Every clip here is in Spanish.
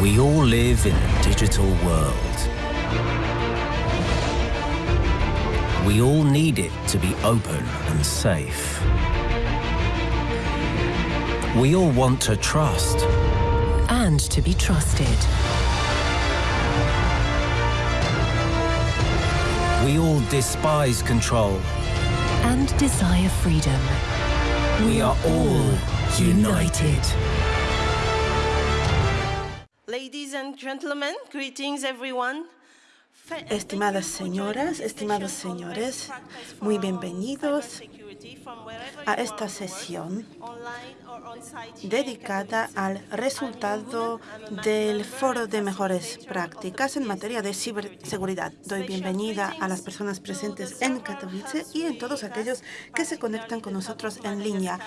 We all live in a digital world. We all need it to be open and safe. We all want to trust. and to be trusted. We all despise control. and desire freedom. We are all united. Estimadas señoras, estimados señores, muy bienvenidos a esta sesión dedicada al resultado del Foro de Mejores Prácticas en materia de ciberseguridad. Doy bienvenida a las personas presentes en Katowice y en todos aquellos que se conectan con nosotros en línea.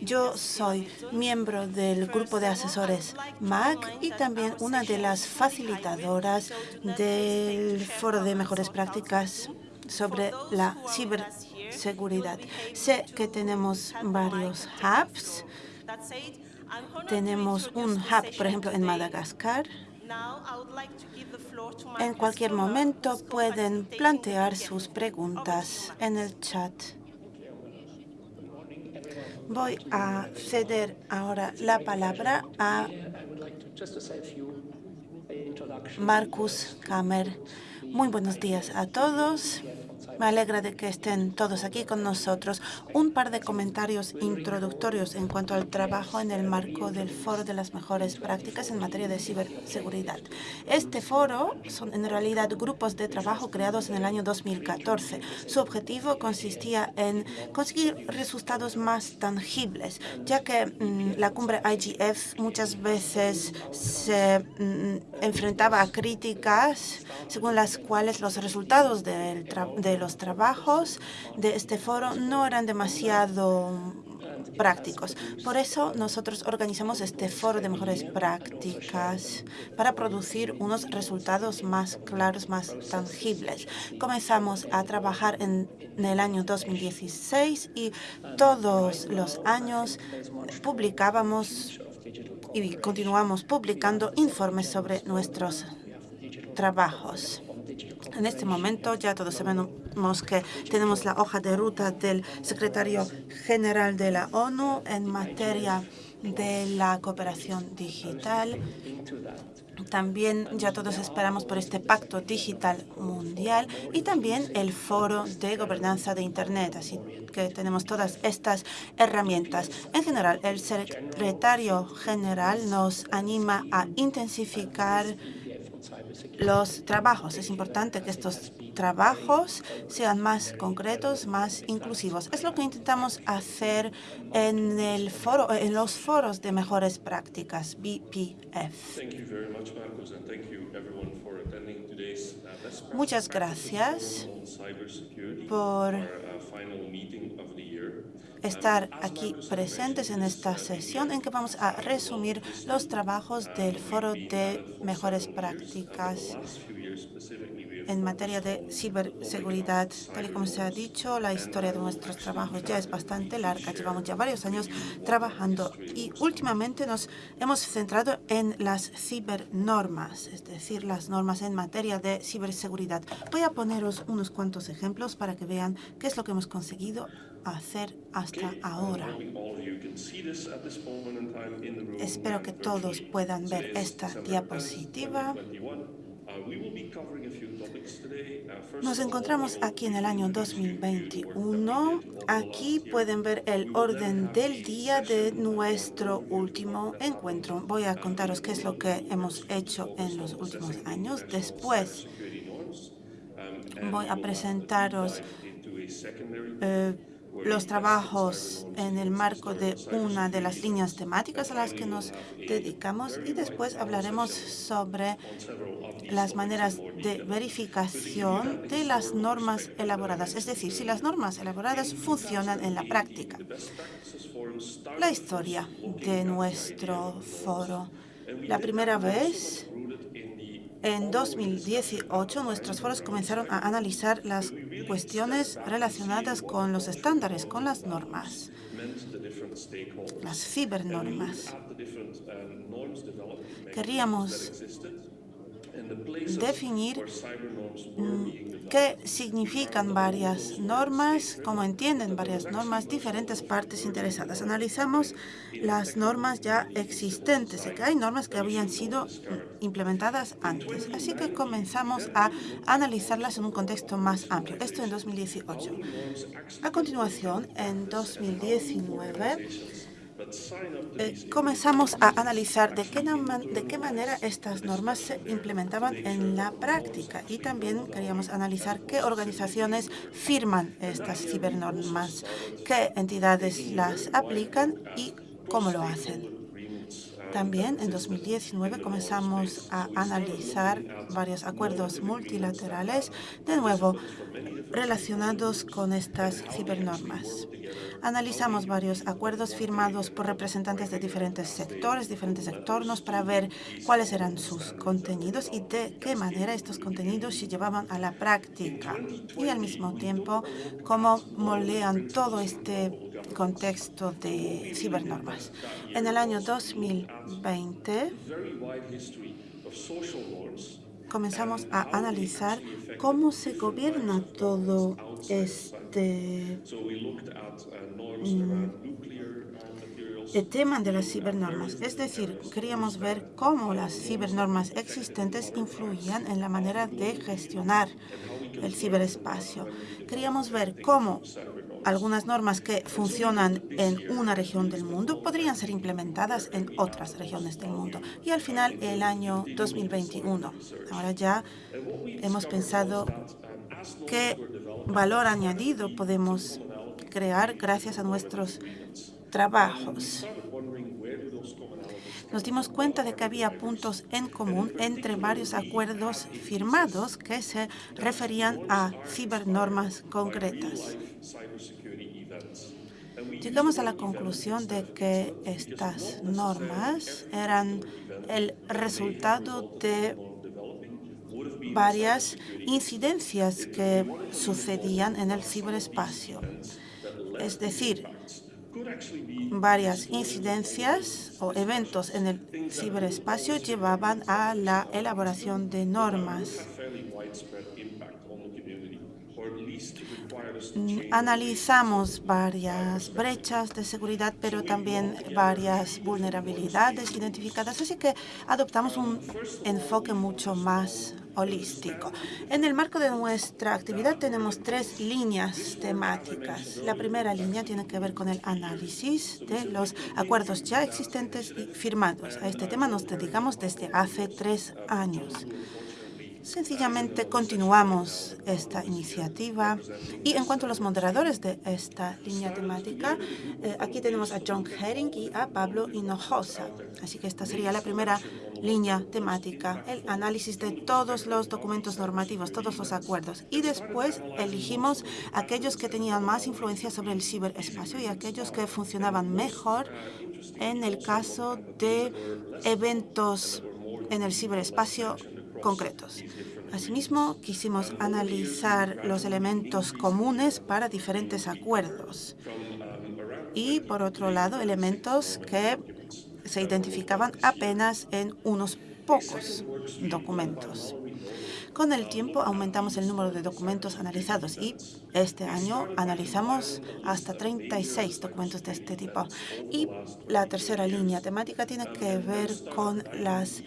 Yo soy miembro del grupo de asesores MAC y también una de las facilitadoras del Foro de Mejores Prácticas sobre la ciberseguridad. Sé que tenemos varios hubs. Tenemos un hub, por ejemplo, en. Madagascar. En cualquier momento pueden plantear sus preguntas en el chat. Voy a ceder ahora la palabra a Marcus Kammer. Muy buenos días a todos. Me alegra de que estén todos aquí con nosotros. Un par de comentarios introductorios en cuanto al trabajo en el marco del Foro de las Mejores Prácticas en materia de ciberseguridad. Este foro son en realidad grupos de trabajo creados en el año 2014. Su objetivo consistía en conseguir resultados más tangibles, ya que mm, la cumbre IGF muchas veces se mm, enfrentaba a críticas según las cuales los resultados tra- de los trabajos de este foro no eran demasiado prácticos. Por eso nosotros organizamos este foro de mejores prácticas para producir unos resultados más claros, más tangibles. Comenzamos a trabajar en, en el año 2016 y todos los años publicábamos y continuamos publicando informes sobre nuestros trabajos. En este momento ya todos sabemos que tenemos la hoja de ruta del secretario general de la ONU en materia de la cooperación digital. También ya todos esperamos por este pacto digital mundial y también el foro de gobernanza de Internet. Así que tenemos todas estas herramientas. En general, el secretario general nos anima a intensificar los trabajos. Es importante que estos trabajos sean más concretos, más inclusivos. Es lo que intentamos hacer en el foro, en los foros de mejores prácticas, BPF. Thank you very much, Marcus, and thank you everyone for attending today's uh, Muchas gracias por uh, estar aquí presentes en esta sesión en que vamos a resumir los trabajos del Foro de Mejores Prácticas En materia de ciberseguridad. Tal y como se ha dicho, la historia de nuestros trabajos ya es bastante larga. Llevamos ya varios años trabajando y últimamente nos hemos centrado en las cibernormas, es decir, las normas en materia de ciberseguridad. Voy a poneros unos cuantos ejemplos para que vean qué es lo que hemos conseguido hacer hasta ahora. Espero que todos puedan ver esta diapositiva. 21. Uh. Uh, Nos encontramos aquí en el año 2021. Aquí pueden ver el orden del día de nuestro último encuentro. Voy a contaros qué es lo que hemos hecho en los últimos años. Después voy a presentaros eh, los trabajos en el marco de una de las líneas temáticas a las que nos dedicamos y después hablaremos sobre las maneras de verificación de las normas elaboradas, es decir, si las normas elaboradas funcionan en la práctica. La historia de nuestro foro. La primera vez en 2018, nuestros foros comenzaron a analizar las cuestiones relacionadas con los estándares, con las normas, las cibernormas. Queríamos definir mm, qué significan varias normas, cómo entienden varias normas, diferentes partes interesadas. Analizamos las normas ya existentes, que hay normas que habían sido implementadas antes. Así que comenzamos a analizarlas en un contexto más amplio. Esto en 2018. A continuación, en 2019, eh, comenzamos a analizar de qué, de qué manera estas normas se implementaban en la práctica. Y también queríamos analizar qué organizaciones firman estas cibernormas, qué entidades las aplican y cómo lo hacen. También en 2019 comenzamos a analizar varios acuerdos multilaterales, de nuevo relacionados con estas cibernormas. Analizamos varios acuerdos firmados por representantes de diferentes sectores, diferentes entornos, para ver cuáles eran sus contenidos y de qué manera estos contenidos se llevaban a la práctica. Y al mismo tiempo, cómo moldean todo este contexto de cibernormas. En el año 2020 comenzamos a analizar cómo se gobierna todo este mm, tema de las cibernormas. Es decir, queríamos ver cómo las cibernormas existentes influían en la manera de gestionar el ciberespacio. Queríamos ver cómo algunas normas que funcionan en una región del mundo podrían ser implementadas en otras regiones del mundo. Y al final, el año 2021. Ahora ya hemos pensado qué valor añadido podemos crear gracias a nuestros trabajos. Nos dimos cuenta de que había puntos en común entre varios acuerdos firmados que se referían a cibernormas concretas. Llegamos a la conclusión de que estas normas eran el resultado de varias incidencias que sucedían en el ciberespacio. Es decir, varias incidencias o eventos en el ciberespacio llevaban a la elaboración de normas. Analizamos varias brechas de seguridad, pero también varias vulnerabilidades identificadas, así que adoptamos un enfoque mucho más holístico. En el marco de nuestra actividad tenemos tres líneas temáticas. La primera línea tiene que ver con el análisis de los acuerdos ya existentes y firmados. A este tema nos dedicamos desde hace tres años. Sencillamente continuamos esta iniciativa. Y en cuanto a los moderadores de esta línea temática, eh, aquí tenemos a John Herring y a Pablo Hinojosa. Así que esta sería la primera línea temática, el análisis de todos los documentos normativos, todos los acuerdos. Y después elegimos aquellos que tenían más influencia sobre el ciberespacio y aquellos que funcionaban mejor en el caso de eventos en el ciberespacio concretos. Asimismo, quisimos analizar los elementos comunes para diferentes acuerdos y, por otro lado, elementos que se identificaban apenas en unos pocos documentos. Con el tiempo aumentamos el número de documentos analizados y este año analizamos hasta 36 documentos de este tipo. Y la tercera línea temática tiene que ver con las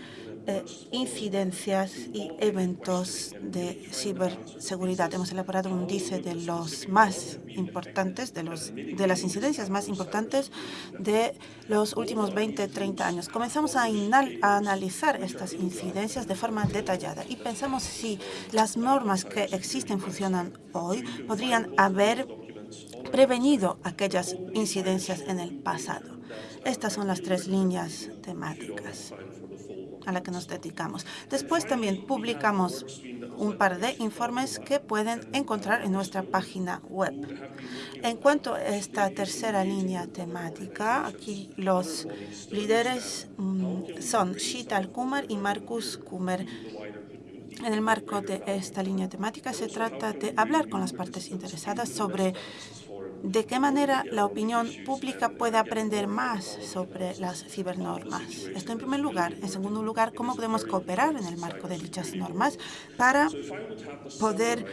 eh, incidencias y eventos de ciberseguridad. Hemos elaborado un índice de los más importantes, de, los, de las incidencias más importantes de los últimos 20, 30 años. Comenzamos a, a analizar estas incidencias de forma detallada y pensamos si las normas que existen funcionan hoy podrían haber prevenido aquellas incidencias en el pasado. Estas son las tres líneas temáticas a la que nos dedicamos. Después también publicamos un par de informes que pueden encontrar en nuestra página web. En cuanto a esta tercera línea temática, aquí los líderes mm, son Shital Kumar y Marcus Kumar. En el marco de esta línea temática se trata de hablar con las partes interesadas sobre de qué manera la opinión pública puede aprender más sobre las cibernormas. Esto en primer lugar. En segundo lugar, cómo podemos cooperar en el marco de dichas normas para poder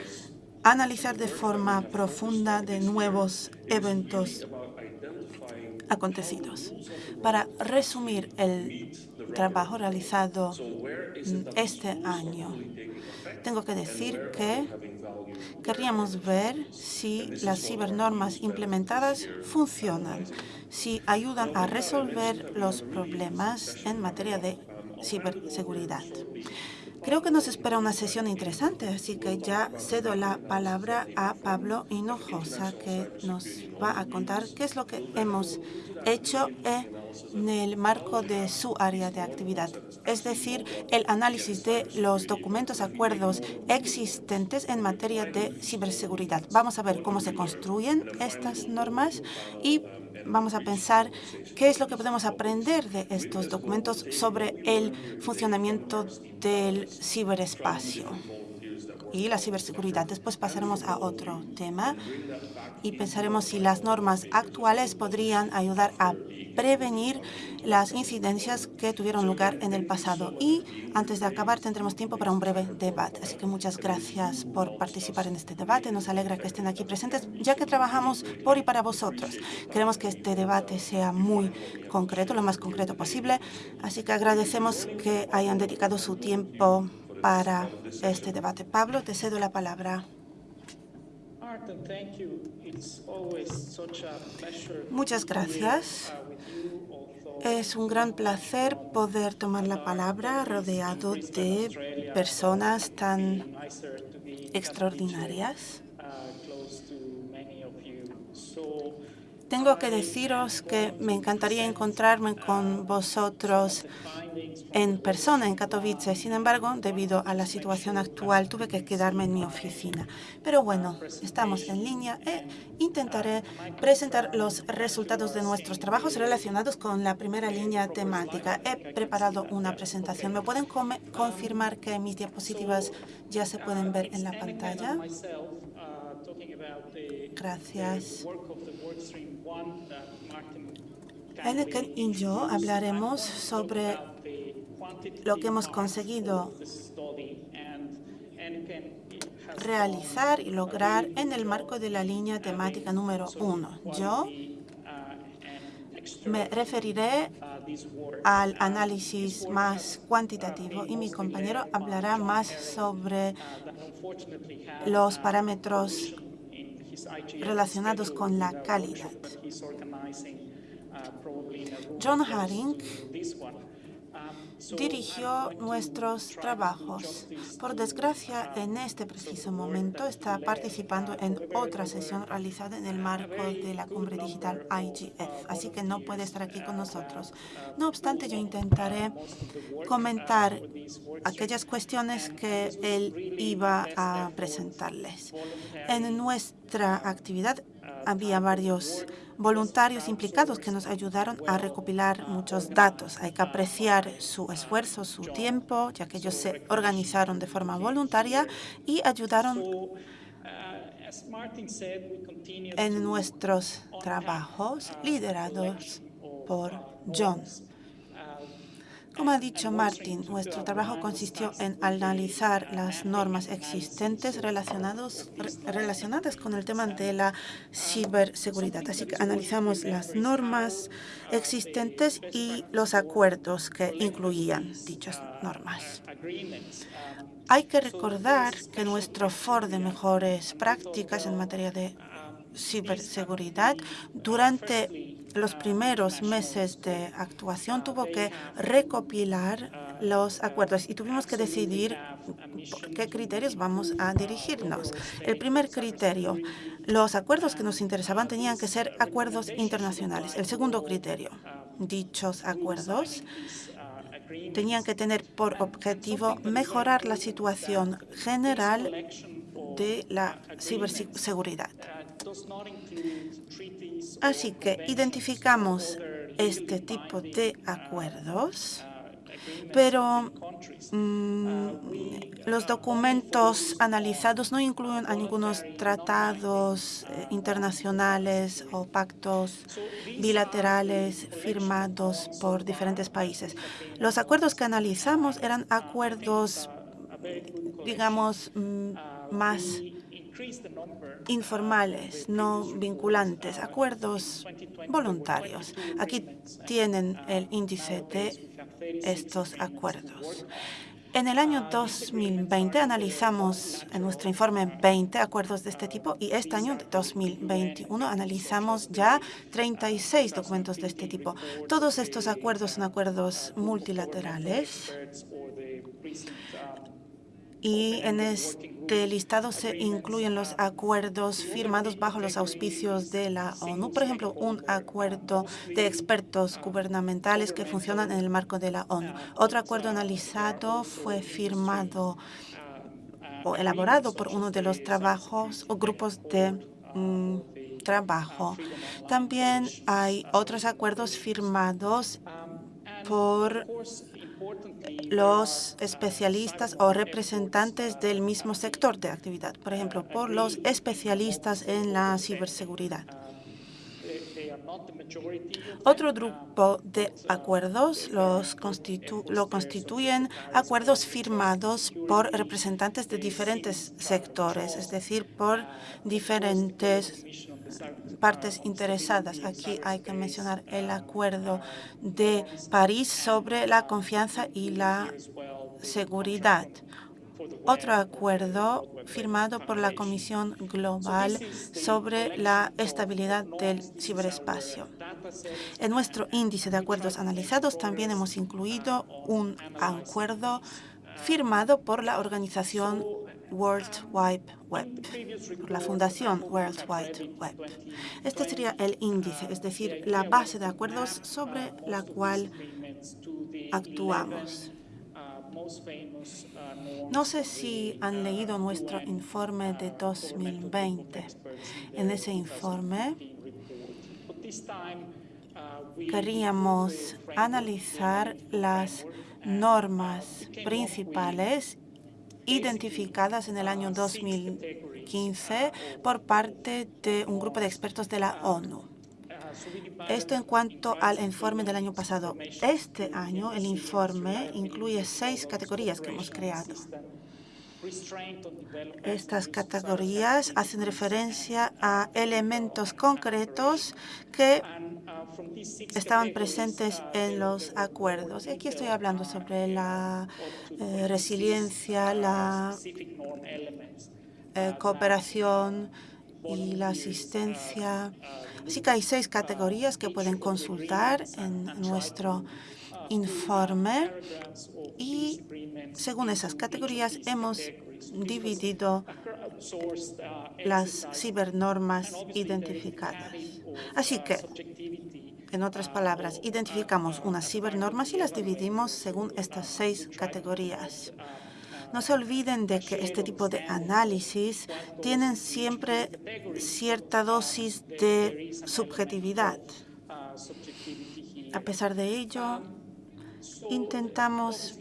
analizar de forma profunda de nuevos eventos acontecidos. Para resumir el trabajo realizado este año, tengo que decir que querríamos ver si las cibernormas implementadas funcionan, si ayudan a resolver los problemas en materia de ciberseguridad. Creo que nos espera una sesión interesante, así que ya cedo la palabra a Pablo Hinojosa, que nos va a contar qué es lo que hemos hecho en el marco de su área de actividad, es decir, el análisis de los documentos, acuerdos existentes en materia de ciberseguridad. Vamos a ver cómo se construyen estas normas y vamos a pensar qué es lo que podemos aprender de estos documentos sobre el funcionamiento del ciberespacio y la ciberseguridad. Después pasaremos a otro tema y pensaremos si las normas actuales podrían ayudar a prevenir las incidencias que tuvieron lugar en el pasado. Y antes de acabar tendremos tiempo para un breve debate. Así que muchas gracias por participar en este debate. Nos alegra que estén aquí presentes, ya que trabajamos por y para vosotros. Queremos que este debate sea muy concreto, lo más concreto posible. Así que agradecemos que hayan dedicado su tiempo para este debate. Pablo, te cedo la palabra. Muchas gracias. Es un gran placer poder tomar la palabra rodeado de personas tan extraordinarias. Tengo que deciros que me encantaría encontrarme con vosotros en persona en Katowice. Sin embargo, debido a la situación actual, tuve que quedarme en mi oficina. Pero bueno, estamos en línea e intentaré presentar los resultados de nuestros trabajos relacionados con la primera línea temática. He preparado una presentación. ¿Me pueden confirmar que mis diapositivas ya se pueden ver en la pantalla? Gracias. Heineken y yo hablaremos sobre lo que hemos conseguido realizar y lograr en el marco de la línea temática número uno. Yo me referiré al análisis más cuantitativo y mi compañero hablará más sobre los parámetros relacionados con la calidad. John Haring dirigió nuestros trabajos. Por desgracia, en este preciso momento está participando en otra sesión realizada en el marco de la cumbre digital IGF, así que no puede estar aquí con nosotros. No obstante, yo intentaré comentar aquellas cuestiones que él iba a presentarles. En nuestra actividad había varios voluntarios implicados que nos ayudaron a recopilar muchos datos. Hay que apreciar su esfuerzo, su tiempo, ya que ellos se organizaron de forma voluntaria y ayudaron en nuestros trabajos liderados por John. Como ha dicho Martin, nuestro trabajo consistió en analizar las normas existentes relacionados, relacionadas con el tema de la ciberseguridad. Así que analizamos las normas existentes y los acuerdos que incluían dichas normas. Hay que recordar que nuestro foro de mejores prácticas en materia de ciberseguridad durante los primeros meses de actuación tuvo que recopilar los acuerdos y tuvimos que decidir por qué criterios vamos a dirigirnos. El primer criterio, los acuerdos que nos interesaban tenían que ser acuerdos internacionales. El segundo criterio, dichos acuerdos tenían que tener por objetivo mejorar la situación general de la ciberseguridad. Así que identificamos este tipo de acuerdos, pero mm, Los documentos analizados no incluyen algunos tratados eh, internacionales o pactos bilaterales firmados por diferentes países. Los acuerdos que analizamos eran acuerdos, digamos, mm, más informales, no vinculantes, acuerdos voluntarios. Aquí tienen el índice de estos acuerdos. En el año 2020 analizamos en nuestro informe 20 acuerdos de este tipo y este año 2021 analizamos ya 36 documentos de este tipo. Todos estos acuerdos son acuerdos multilaterales y en este listado se incluyen los acuerdos firmados bajo los auspicios de la ONU. Por ejemplo, un acuerdo de expertos gubernamentales que funcionan en el marco de la ONU. Otro acuerdo analizado fue firmado o elaborado por uno de los trabajos o grupos de mm, trabajo. También hay otros acuerdos firmados por los especialistas o representantes del mismo sector de actividad, por ejemplo, por los especialistas en la ciberseguridad. Otro grupo de acuerdos los lo constituyen acuerdos firmados por representantes de diferentes sectores, es decir, por diferentes partes interesadas. Aquí hay que mencionar el Acuerdo de París sobre la confianza y la seguridad. Otro acuerdo firmado por la Comisión Global sobre la estabilidad del ciberespacio. En nuestro índice de acuerdos analizados también hemos incluido un acuerdo firmado por la organización World Wide Web, la Fundación World Wide Web. Este sería el índice, es decir, la base de acuerdos sobre la cual actuamos. No sé si han leído nuestro informe de 2020. En ese informe queríamos analizar las normas principales identificadas en el año 2015 por parte de un grupo de expertos de la ONU. Esto en cuanto al informe del año pasado. Este año el informe incluye seis categorías que hemos creado. Estas categorías hacen referencia a elementos concretos que estaban presentes en los acuerdos. Y aquí estoy hablando sobre la eh, resiliencia, la eh, cooperación y la asistencia. Así que hay seis categorías que pueden consultar en nuestro informe y según esas categorías hemos dividido las cibernormas identificadas. Así que, en otras palabras, identificamos unas cibernormas y las dividimos según estas seis categorías. No se olviden de que este tipo de análisis tienen siempre cierta dosis de subjetividad. A pesar de ello, intentamos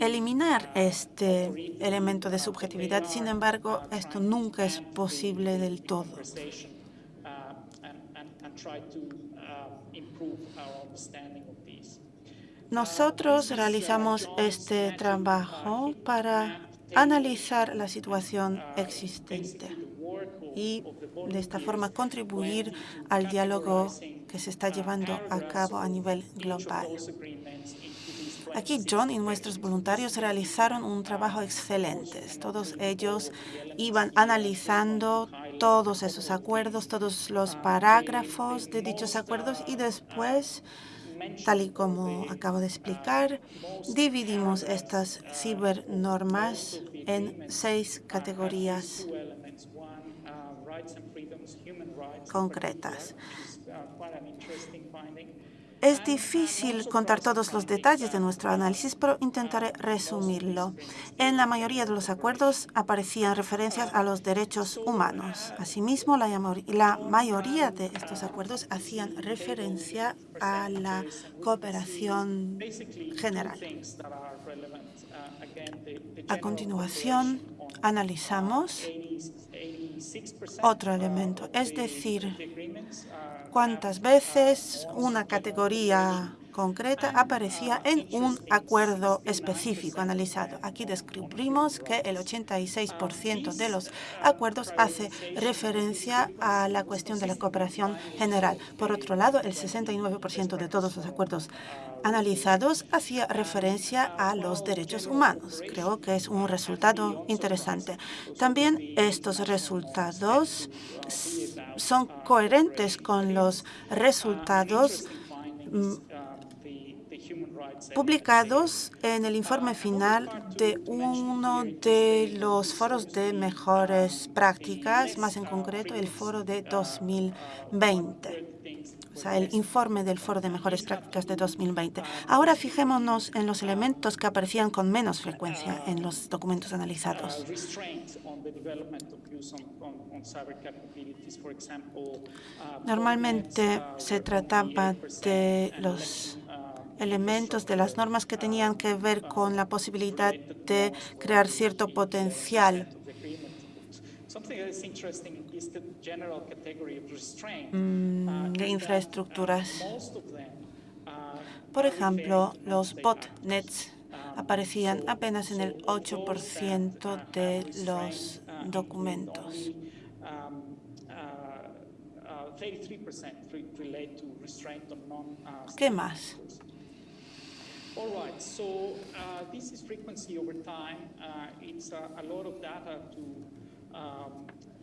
eliminar este elemento de subjetividad. Sin embargo, esto nunca es posible del todo. Nosotros realizamos este trabajo para analizar la situación existente y de esta forma contribuir al diálogo que se está llevando a cabo a nivel global. Aquí John y nuestros voluntarios realizaron un trabajo excelente. Todos ellos iban analizando todos esos acuerdos, todos los parágrafos de dichos acuerdos y después, tal y como acabo de explicar, dividimos estas cibernormas en seis categorías concretas. Es difícil contar todos los detalles de nuestro análisis, pero intentaré resumirlo. En la mayoría de los acuerdos aparecían referencias a los derechos humanos. Asimismo, la, mayoría de estos acuerdos hacían referencia a la cooperación general. A continuación, analizamos otro elemento, es decir, cuántas veces una categoría concreta aparecía en un acuerdo específico analizado. Aquí descubrimos que el 86% de los acuerdos hace referencia a la cuestión de la cooperación general. Por otro lado, el 69% de todos los acuerdos analizados hacía referencia a los derechos humanos. Creo que es un resultado interesante. También estos resultados son coherentes con los resultados mm, publicados en el informe final de uno de los foros de mejores prácticas, más en concreto el foro de 2020 o el informe del Foro de Mejores Prácticas de 2020. Ahora fijémonos en los elementos que aparecían con menos frecuencia en los documentos analizados. Normalmente se trataba de los elementos de las normas que tenían que ver con la posibilidad de crear cierto potencial de infraestructuras. Por ejemplo, los botnets aparecían apenas en el 8% de los documentos. ¿Qué más?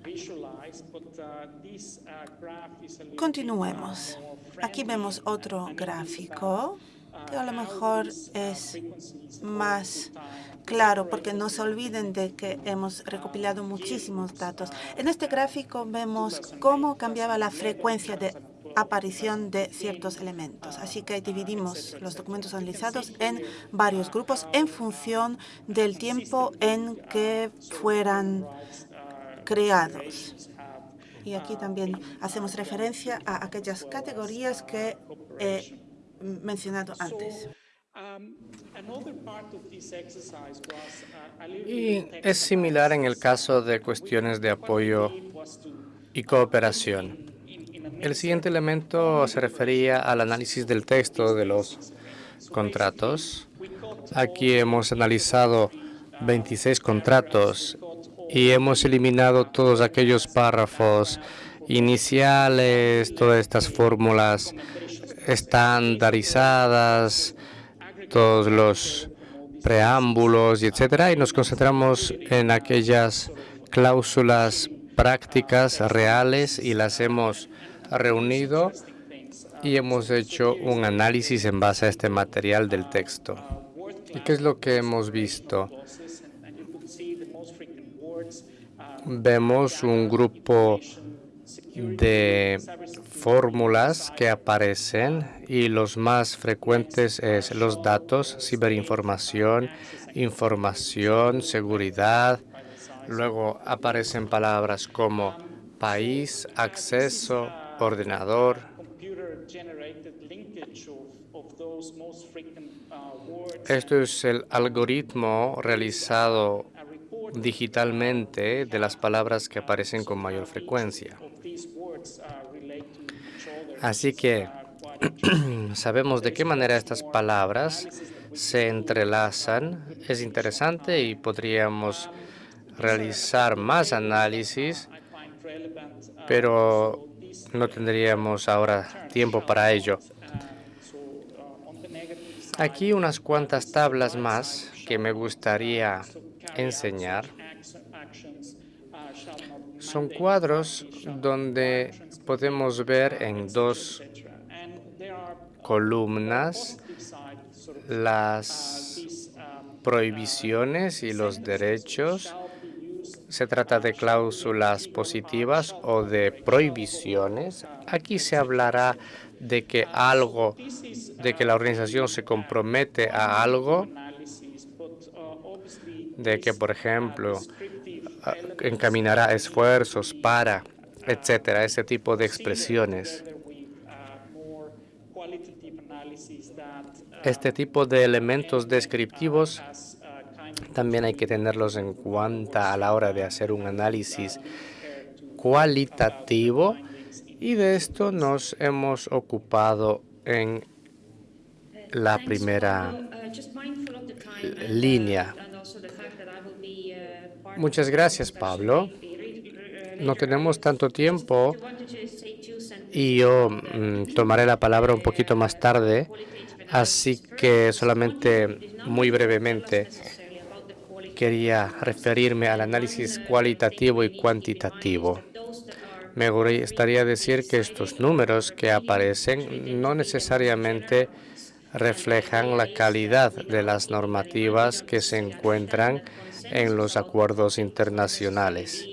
Uh. Uh, uh, Continuemos. Aquí vemos otro gráfico que a lo mejor es más claro, porque no se olviden de que hemos recopilado muchísimos datos. En este gráfico vemos cómo cambiaba la frecuencia de aparición de ciertos elementos. Así que dividimos los documentos analizados en varios grupos en función del tiempo en que fueran creados. Y aquí también hacemos referencia a aquellas categorías que he mencionado antes. Y es similar en el caso de cuestiones de apoyo y cooperación. El siguiente elemento se refería al análisis del texto de los contratos. Aquí hemos analizado 26 contratos y hemos eliminado todos aquellos párrafos iniciales, todas estas fórmulas estandarizadas, todos los preámbulos, y etcétera, y nos concentramos en aquellas cláusulas prácticas reales y las hemos reunido y hemos hecho un análisis en base a este material del texto. ¿Y qué es lo que hemos visto? Vemos un grupo de fórmulas que aparecen y los más frecuentes es los datos, ciberinformación, información, seguridad. Luego aparecen palabras como país, acceso, ordenador. Esto es el algoritmo realizado digitalmente de las palabras que aparecen con mayor frecuencia. Así que sabemos de qué manera estas palabras se entrelazan. Es interesante y podríamos realizar más análisis, pero no tendríamos ahora tiempo para ello. Aquí unas cuantas tablas más que me gustaría enseñar. Son cuadros donde podemos ver en dos columnas las prohibiciones y los derechos se trata de cláusulas positivas o de prohibiciones. Aquí se hablará de que algo, de que la organización se compromete a algo, de que, por ejemplo, encaminará esfuerzos para, etcétera, ese tipo de expresiones. Este tipo de elementos descriptivos también hay que tenerlos en cuenta a la hora de hacer un análisis cualitativo y de esto nos hemos ocupado en la primera línea. Muchas gracias, Pablo. No tenemos tanto tiempo y yo mm, tomaré la palabra un poquito más tarde, así que solamente muy brevemente quería referirme al análisis cualitativo y cuantitativo. Me gustaría decir que estos números que aparecen no necesariamente reflejan la calidad de las normativas que se encuentran en los acuerdos internacionales.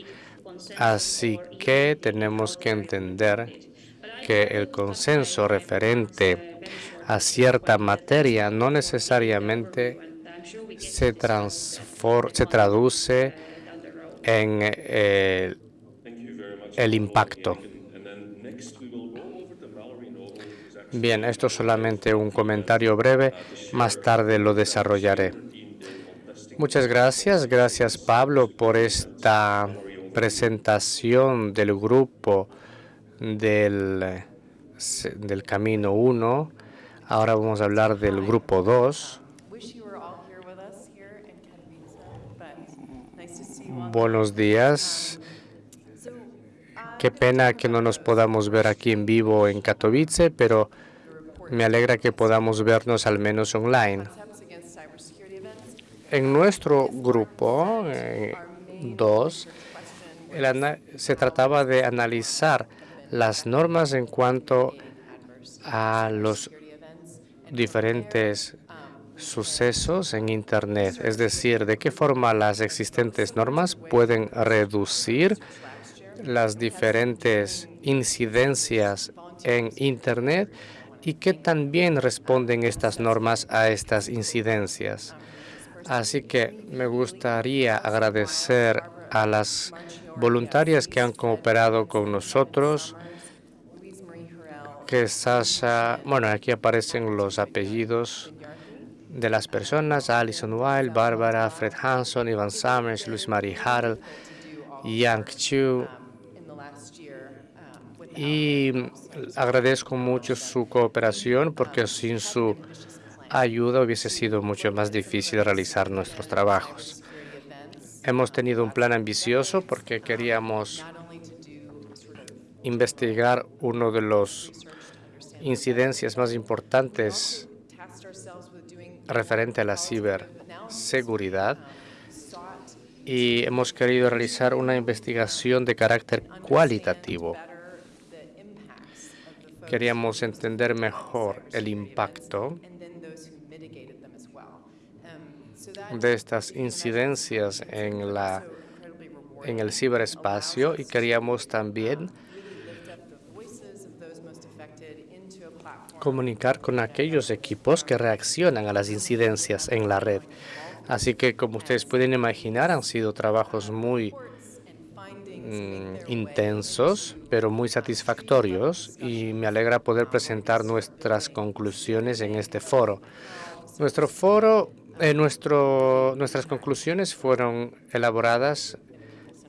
Así que tenemos que entender que el consenso referente a cierta materia no necesariamente se, se traduce en eh, el impacto. Bien, esto es solamente un comentario breve, más tarde lo desarrollaré. Muchas gracias, gracias Pablo por esta presentación del grupo del, del Camino 1. Ahora vamos a hablar del grupo 2. Buenos días. Qué pena que no nos podamos ver aquí en vivo en Katowice, pero me alegra que podamos vernos al menos online. En nuestro grupo 2 eh, se trataba de analizar las normas en cuanto a los diferentes sucesos en Internet, es decir, de qué forma las existentes normas pueden reducir las diferentes incidencias en Internet y que también responden estas normas a estas incidencias. Así que me gustaría agradecer a las voluntarias que han cooperado con nosotros, que Sasha, bueno, aquí aparecen los apellidos de las personas, Alison Wilde, Bárbara, Fred Hanson, Ivan Summers, Luis Marie Harrell, Yang Chu, y agradezco mucho su cooperación porque sin su ayuda hubiese sido mucho más difícil realizar nuestros trabajos. Hemos tenido un plan ambicioso porque queríamos investigar uno de los incidencias más importantes referente a la ciberseguridad y hemos querido realizar una investigación de carácter cualitativo Queríamos entender mejor el impacto de estas incidencias en, la, en el ciberespacio y queríamos también comunicar con aquellos equipos que reaccionan a las incidencias en la red. Así que, como ustedes pueden imaginar, han sido trabajos muy Mm, intensos, pero muy satisfactorios y me alegra poder presentar nuestras conclusiones en este foro. Nuestro foro, eh, nuestro, nuestras conclusiones fueron elaboradas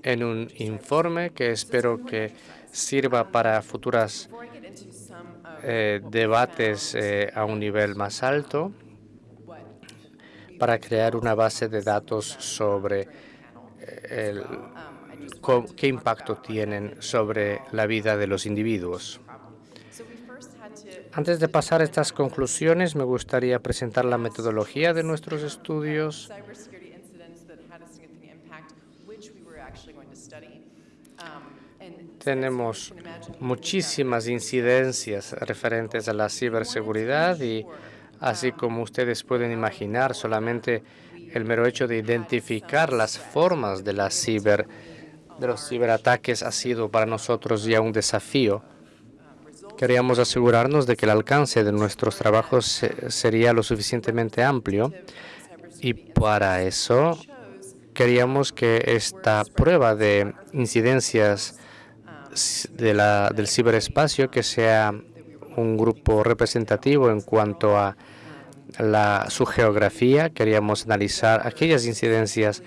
en un informe que espero que sirva para futuras eh, debates eh, a un nivel más alto para crear una base de datos sobre el, qué impacto tienen sobre la vida de los individuos. Antes de pasar a estas conclusiones, me gustaría presentar la metodología de nuestros estudios. Tenemos muchísimas incidencias referentes a la ciberseguridad y así como ustedes pueden imaginar, solamente el mero hecho de identificar las formas de la ciberseguridad de los ciberataques ha sido para nosotros ya un desafío. Queríamos asegurarnos de que el alcance de nuestros trabajos sería lo suficientemente amplio y para eso queríamos que esta prueba de incidencias del ciberespacio que sea un grupo representativo en cuanto a su geografía. Queríamos analizar aquellas incidencias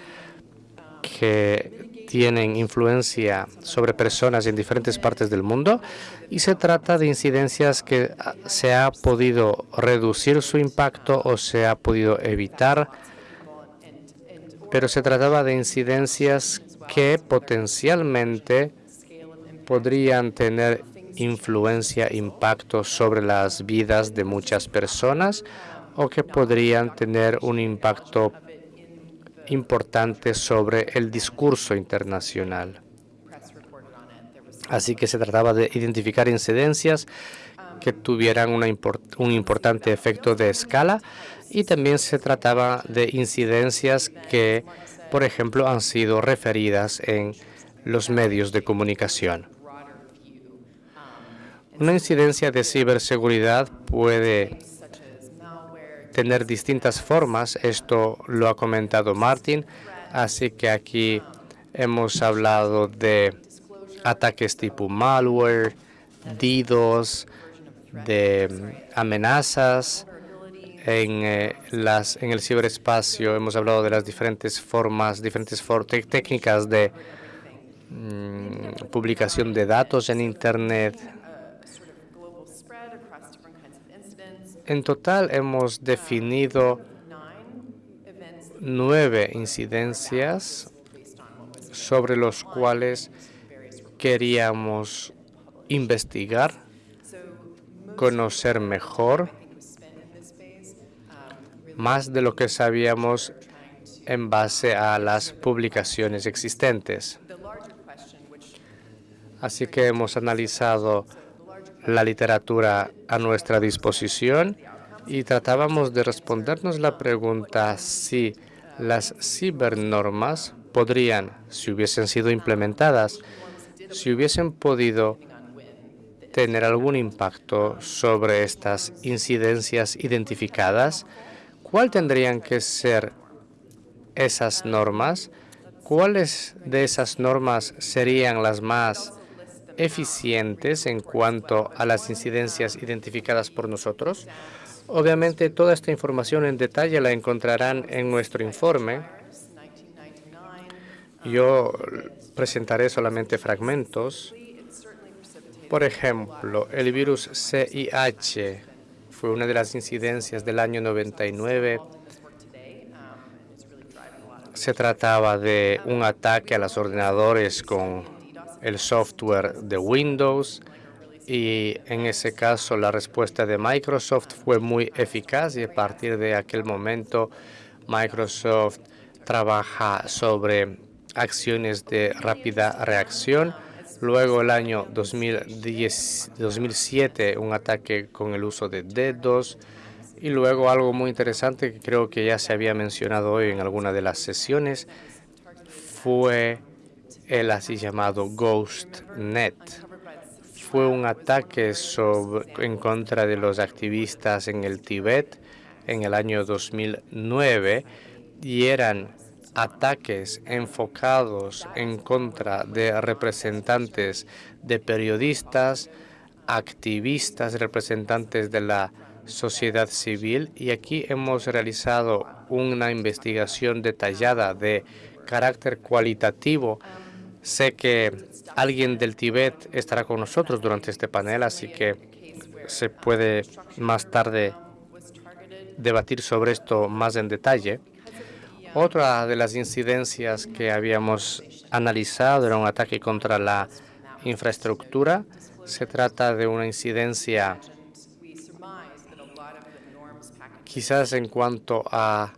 que tienen influencia sobre personas en diferentes partes del mundo y se trata de incidencias que se ha podido reducir su impacto o se ha podido evitar pero se trataba de incidencias que potencialmente podrían tener influencia, impacto sobre las vidas de muchas personas o que podrían tener un impacto importante sobre el discurso internacional. Así que se trataba de identificar incidencias que tuvieran un importante efecto de escala y también se trataba de incidencias que, por ejemplo, han sido referidas en los medios de comunicación. Una incidencia de ciberseguridad puede tener distintas formas. Esto lo ha comentado Martin. Así que aquí hemos hablado de ataques tipo malware, DDoS, de amenazas, en, eh, las, en el ciberespacio. Hemos hablado de las diferentes formas, diferentes técnicas de mm, publicación de datos en Internet. En total hemos definido nueve incidencias sobre los cuales queríamos investigar, conocer mejor más de lo que sabíamos en base a las publicaciones existentes. Así que hemos analizado la literatura a nuestra disposición y tratábamos de respondernos la pregunta si las cibernormas podrían, si hubiesen sido implementadas, si hubiesen podido tener algún impacto sobre estas incidencias identificadas ¿Cuál tendrían que ser esas normas? ¿Cuáles de esas normas serían las más eficientes en cuanto a las incidencias identificadas por nosotros? Obviamente, toda esta información en detalle la encontrarán en nuestro informe. Yo presentaré solamente fragmentos. Por ejemplo, el virus CIH fue una de las incidencias del año 99. Se trataba de un ataque a los ordenadores con el software de Windows y en ese caso la respuesta de Microsoft fue muy eficaz y a partir de aquel momento Microsoft trabaja sobre acciones de rápida reacción Luego, el año 2010, 2007, un ataque con el uso de dedos. Y luego algo muy interesante que creo que ya se había mencionado hoy en alguna de las sesiones fue el así llamado GhostNet. Fue un ataque en contra de los activistas en el Tíbet en el año 2009 y eran ataques enfocados en contra de representantes de periodistas, activistas, representantes de la sociedad civil y aquí hemos realizado una investigación detallada de carácter cualitativo. Sé que alguien del Tíbet estará con nosotros durante este panel, así que se puede más tarde debatir sobre esto más en detalle. Otra de las incidencias que habíamos analizado era un ataque contra la infraestructura. Se trata de una incidencia quizás en cuanto a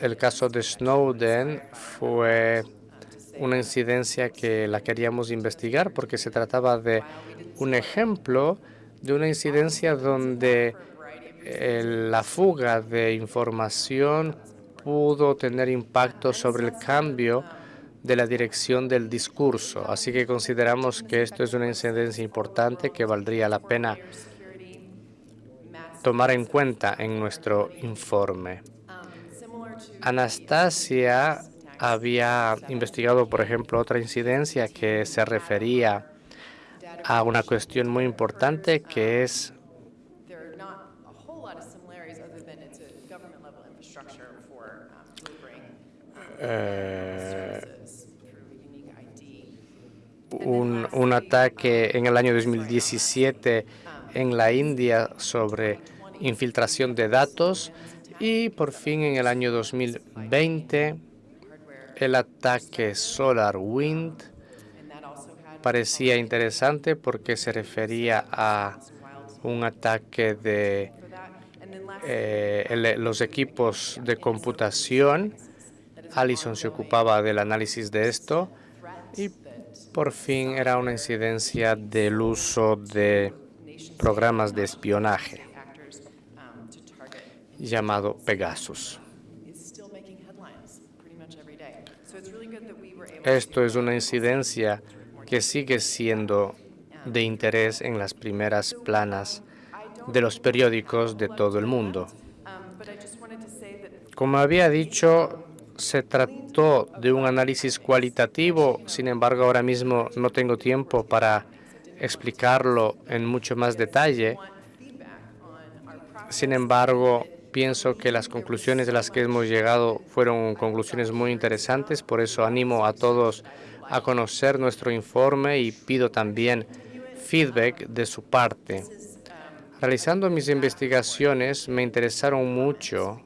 el caso de Snowden fue una incidencia que la queríamos investigar porque se trataba de un ejemplo de una incidencia donde eh, la fuga de información pudo tener impacto sobre el cambio de la dirección del discurso. Así que consideramos que esto es una incidencia importante que valdría la pena tomar en cuenta en nuestro informe. Anastasia había investigado, por ejemplo, otra incidencia que se refería a una cuestión muy importante que es eh, un, un ataque en el año 2017 en la India sobre infiltración de datos y por fin en el año 2020 el ataque SolarWind parecía interesante porque se refería a un ataque de eh, los equipos de computación. Allison se ocupaba del análisis de esto y por fin era una incidencia del uso de programas de espionaje llamado Pegasus. Esto es una incidencia que sigue siendo de interés en las primeras planas de los periódicos de todo el mundo. Como había dicho, se trató de un análisis cualitativo, sin embargo, ahora mismo no tengo tiempo para explicarlo en mucho más detalle. Sin embargo, pienso que las conclusiones de las que hemos llegado fueron conclusiones muy interesantes, por eso animo a todos a conocer nuestro informe y pido también feedback de su parte. Realizando mis investigaciones me interesaron mucho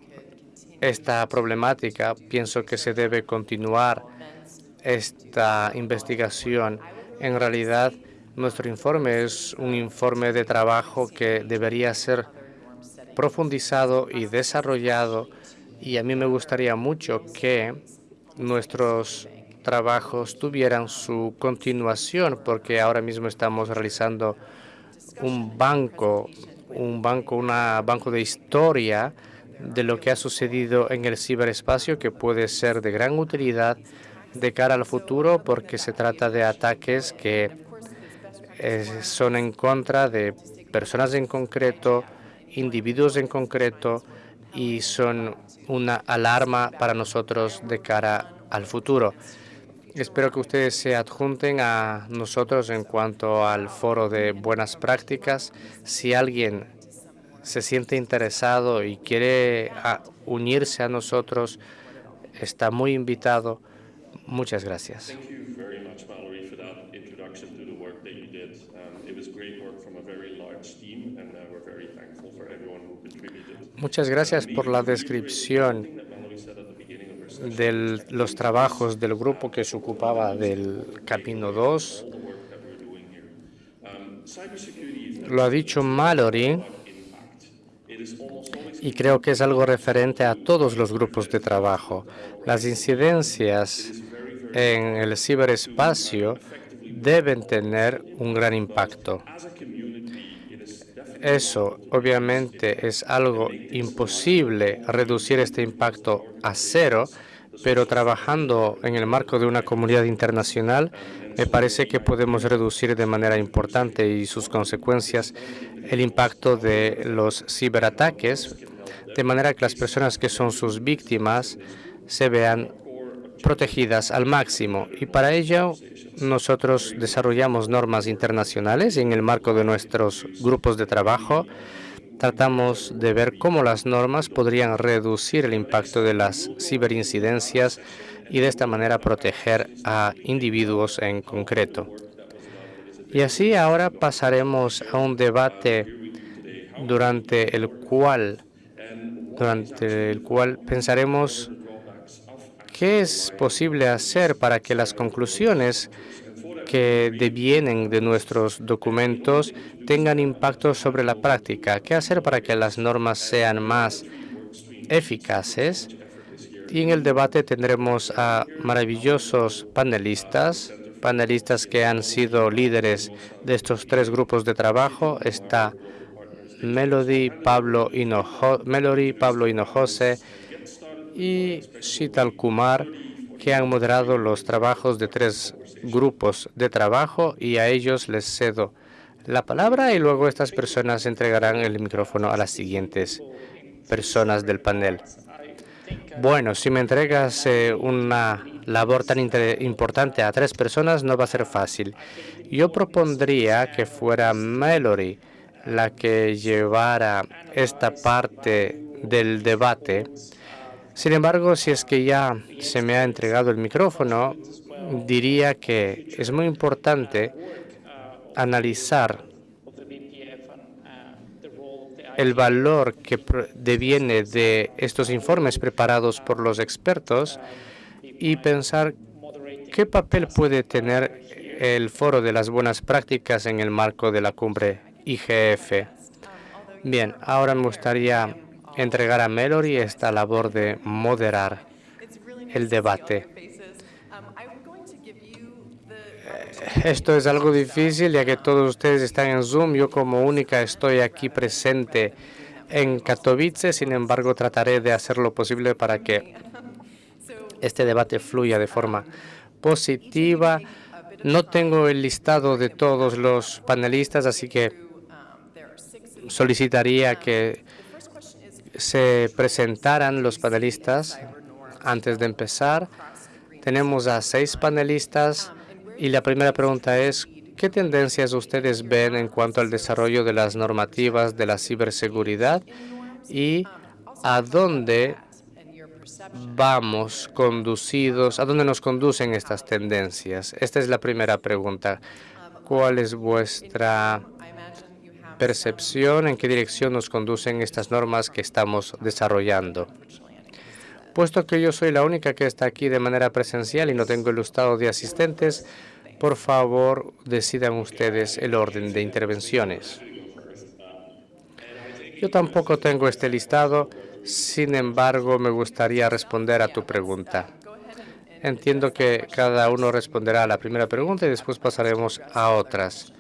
esta problemática. Pienso que se debe continuar esta investigación. En realidad, nuestro informe es un informe de trabajo que debería ser profundizado y desarrollado y a mí me gustaría mucho que nuestros trabajos tuvieran su continuación, porque ahora mismo estamos realizando un banco, un banco, una banco de historia de lo que ha sucedido en el ciberespacio que puede ser de gran utilidad de cara al futuro porque se trata de ataques que eh, son en contra de personas en concreto, individuos en concreto y son una alarma para nosotros de cara al futuro. Espero que ustedes se adjunten a nosotros en cuanto al foro de buenas prácticas. Si alguien se siente interesado y quiere unirse a nosotros, está muy invitado. Muchas gracias. Muchas gracias por la descripción de los trabajos del grupo que se ocupaba del Camino 2. Lo ha dicho Mallory y creo que es algo referente a todos los grupos de trabajo. Las incidencias en el ciberespacio deben tener un gran impacto. Eso obviamente es algo imposible reducir este impacto a cero, pero trabajando en el marco de una comunidad internacional, me parece que podemos reducir de manera importante y sus consecuencias el impacto de los ciberataques, de manera que las personas que son sus víctimas se vean protegidas al máximo. Y para ello, nosotros desarrollamos normas internacionales y en el marco de nuestros grupos de trabajo tratamos de ver cómo las normas podrían reducir el impacto de las ciberincidencias y de esta manera proteger a individuos en concreto. Y así ahora pasaremos a un debate durante el cual, durante el cual pensaremos qué es posible hacer para que las conclusiones que devienen de nuestros documentos tengan impacto sobre la práctica. ¿Qué hacer para que las normas sean más eficaces? Y en el debate tendremos a maravillosos panelistas, panelistas que han sido líderes de estos tres grupos de trabajo. Está Melody, Pablo Melody, Pablo Hinojose y Shital Kumar, que han moderado los trabajos de tres grupos de trabajo y a ellos les cedo la palabra y luego estas personas entregarán el micrófono a las siguientes personas del panel. Bueno, si me entregas eh, una labor tan importante a tres personas, no va a ser fácil. Yo propondría que fuera Mallory la que llevara esta parte del debate. Sin embargo, si es que ya se me ha entregado el micrófono, diría que es muy importante analizar el valor que deviene de estos informes preparados por los expertos y pensar qué papel puede tener el Foro de las Buenas Prácticas en el marco de la cumbre IGF. Bien, ahora me gustaría entregar a Mallory esta labor de moderar el debate. Esto es algo difícil ya que todos ustedes están en Zoom. Yo como única estoy aquí presente en Katowice. Sin embargo, trataré de hacer lo posible para que este debate fluya de forma positiva. No tengo el listado de todos los panelistas, así que solicitaría que se presentaran los panelistas antes de empezar. Tenemos a seis panelistas y la primera pregunta es, ¿qué tendencias ustedes ven en cuanto al desarrollo de las normativas de la ciberseguridad y a dónde vamos conducidos, a dónde nos conducen estas tendencias? Esta es la primera pregunta. ¿Cuál es vuestra percepción? ¿En qué dirección nos conducen estas normas que estamos desarrollando? Puesto que yo soy la única que está aquí de manera presencial y no tengo el listado de asistentes, por favor, decidan ustedes el orden de intervenciones. Yo tampoco tengo este listado, sin embargo, me gustaría responder a tu pregunta. Entiendo que cada uno responderá a la primera pregunta y después pasaremos a otras.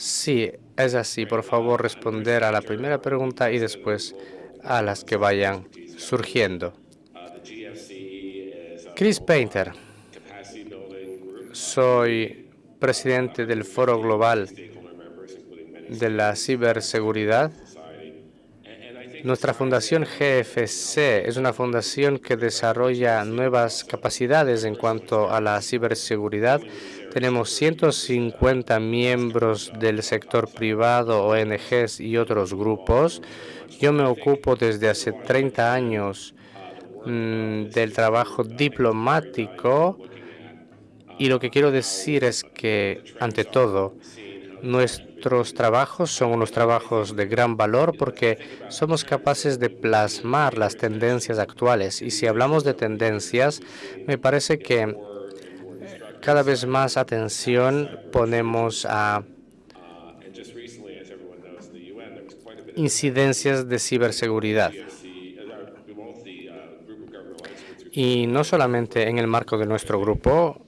Sí, es así. Por favor, responder a la primera pregunta y después a las que vayan surgiendo. Chris Painter. Soy presidente del Foro Global de la Ciberseguridad. Nuestra fundación GFC es una fundación que desarrolla nuevas capacidades en cuanto a la ciberseguridad. Tenemos 150 miembros del sector privado, ONGs y otros grupos. Yo me ocupo desde hace 30 años Mm, del trabajo diplomático y lo que quiero decir es que, ante todo, nuestros trabajos son unos trabajos de gran valor porque somos capaces de plasmar las tendencias actuales. Y si hablamos de tendencias, me parece que cada vez más atención ponemos a incidencias de ciberseguridad. Y no solamente en el marco de nuestro grupo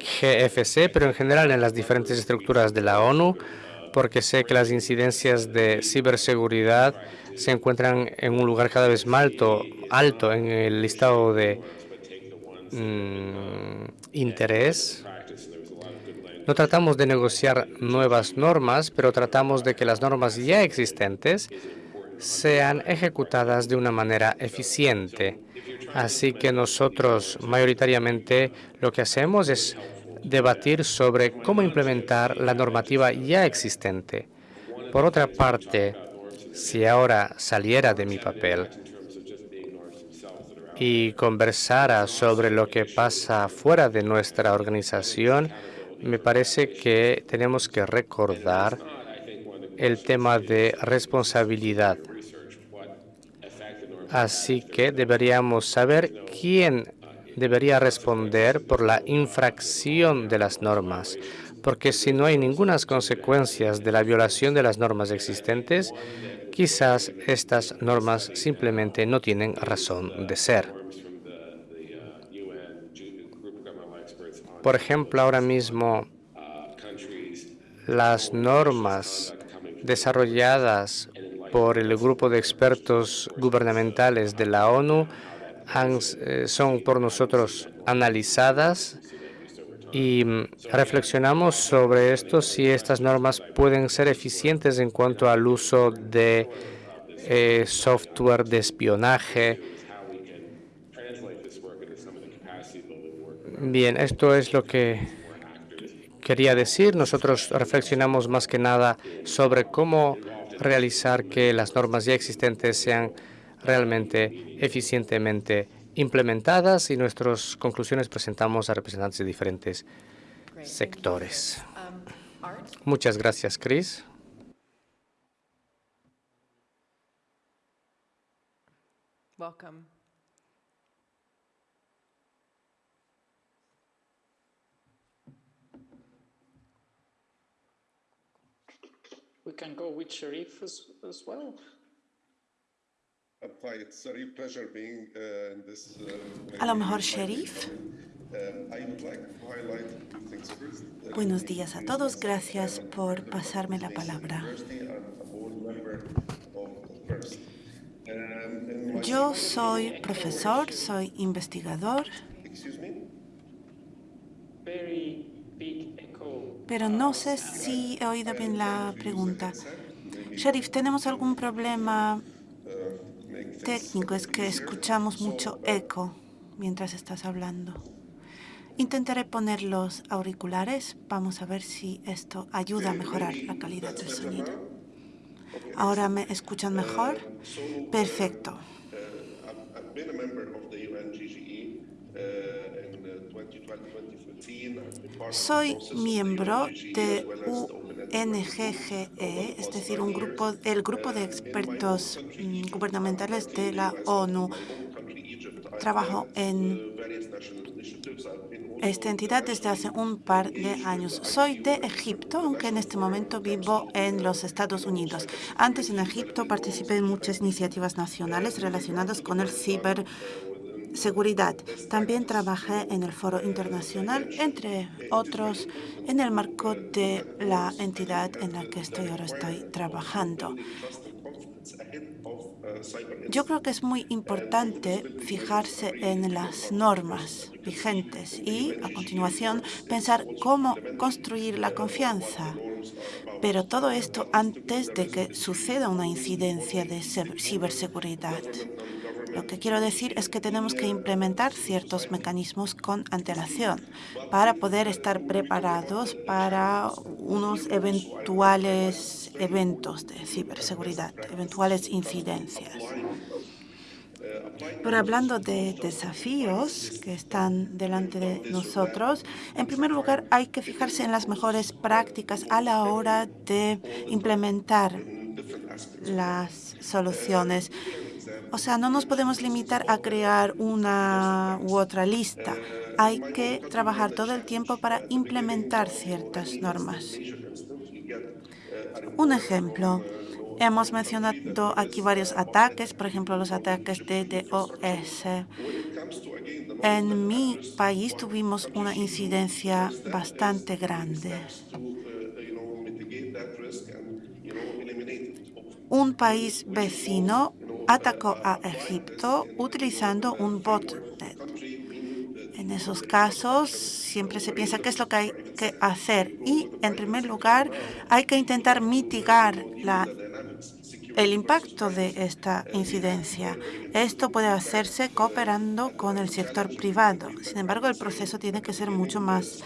GFC, pero en general en las diferentes estructuras de la ONU, porque sé que las incidencias de ciberseguridad se encuentran en un lugar cada vez más alto, alto en el listado de mm, interés. No tratamos de negociar nuevas normas, pero tratamos de que las normas ya existentes sean ejecutadas de una manera eficiente Así que nosotros mayoritariamente lo que hacemos es debatir sobre cómo implementar la normativa ya existente. Por otra parte, si ahora saliera de mi papel y conversara sobre lo que pasa fuera de nuestra organización, me parece que tenemos que recordar el tema de responsabilidad. Así que deberíamos saber quién debería responder por la infracción de las normas, porque si no hay ninguna consecuencias de la violación de las normas existentes, quizás estas normas simplemente no tienen razón de ser. Por ejemplo, ahora mismo las normas desarrolladas por el grupo de expertos gubernamentales de la ONU eh, son por nosotros analizadas y mm, reflexionamos sobre esto si estas normas pueden ser eficientes en cuanto al uso de eh, software de espionaje. Bien, esto es lo que quería decir. Nosotros reflexionamos más que nada sobre cómo realizar que las normas ya existentes sean realmente eficientemente implementadas y nuestras conclusiones presentamos a representantes de diferentes sectores. Muchas gracias, Chris. Welcome. We can go with Sharif as, as well. A lo mejor, Sheriff. I would like to highlight two things first. Uh, Buenos días a todos. Gracias por pasarme la palabra. Um, Yo soy profesor, soy investigador, excuse me. Very big echo. pero no sé si he oído bien la pregunta. Sheriff, ¿tenemos algún problema técnico? Es que escuchamos mucho eco mientras estás hablando. Intentaré poner los auriculares. Vamos a ver si esto ayuda a mejorar la calidad del sonido. ¿Ahora me escuchan mejor? Perfecto. I've been a member of the UNGGE in 2012-2015. I've been part of Soy miembro de UNGGE, as well as the Open UNGGE, E, es decir, un grupo, el grupo de expertos mm, gubernamentales de la ONU. Trabajo en esta entidad desde hace un par de años. Soy de Egipto, aunque en este momento vivo en los Estados Unidos. Antes en Egipto participé en muchas iniciativas nacionales relacionadas con el ciberseguridad. También trabajé en el Foro Internacional, entre otros, en el marco de la entidad en la que estoy ahora estoy trabajando. Yo creo que es muy importante fijarse en las normas vigentes y, a continuación, pensar cómo construir la confianza. Pero todo esto antes de que suceda una incidencia de ciberseguridad. Lo que quiero decir es que tenemos que implementar ciertos mecanismos con antelación para poder estar preparados para unos eventuales eventos de ciberseguridad, eventuales incidencias. Pero hablando de desafíos que están delante de nosotros, en primer lugar hay que fijarse en las mejores prácticas a la hora de implementar las soluciones. O sea, no nos podemos limitar a crear una u otra lista. Hay que trabajar todo el tiempo para implementar ciertas normas. Un ejemplo. Hemos mencionado aquí varios ataques, por ejemplo, los ataques de DOS. En mi país tuvimos una incidencia bastante grande. Un país vecino atacó a Egipto utilizando un botnet. En esos casos siempre se piensa qué es lo que hay que hacer y, en primer lugar, hay que intentar mitigar el impacto de esta incidencia. Esto puede hacerse cooperando con el sector privado. Sin embargo, el proceso tiene que ser mucho más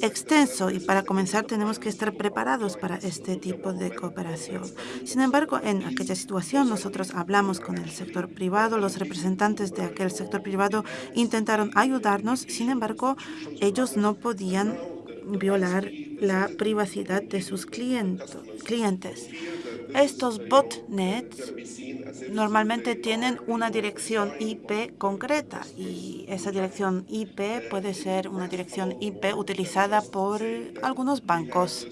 extenso y para comenzar tenemos que estar preparados para este tipo de cooperación. Sin embargo, en aquella situación nosotros hablamos con el sector privado, los representantes de aquel sector privado intentaron ayudarnos, sin embargo, ellos no podían violar la privacidad de sus clientes. Estos botnets normalmente tienen una dirección IP concreta y esa dirección IP puede ser una dirección IP utilizada por algunos bancos.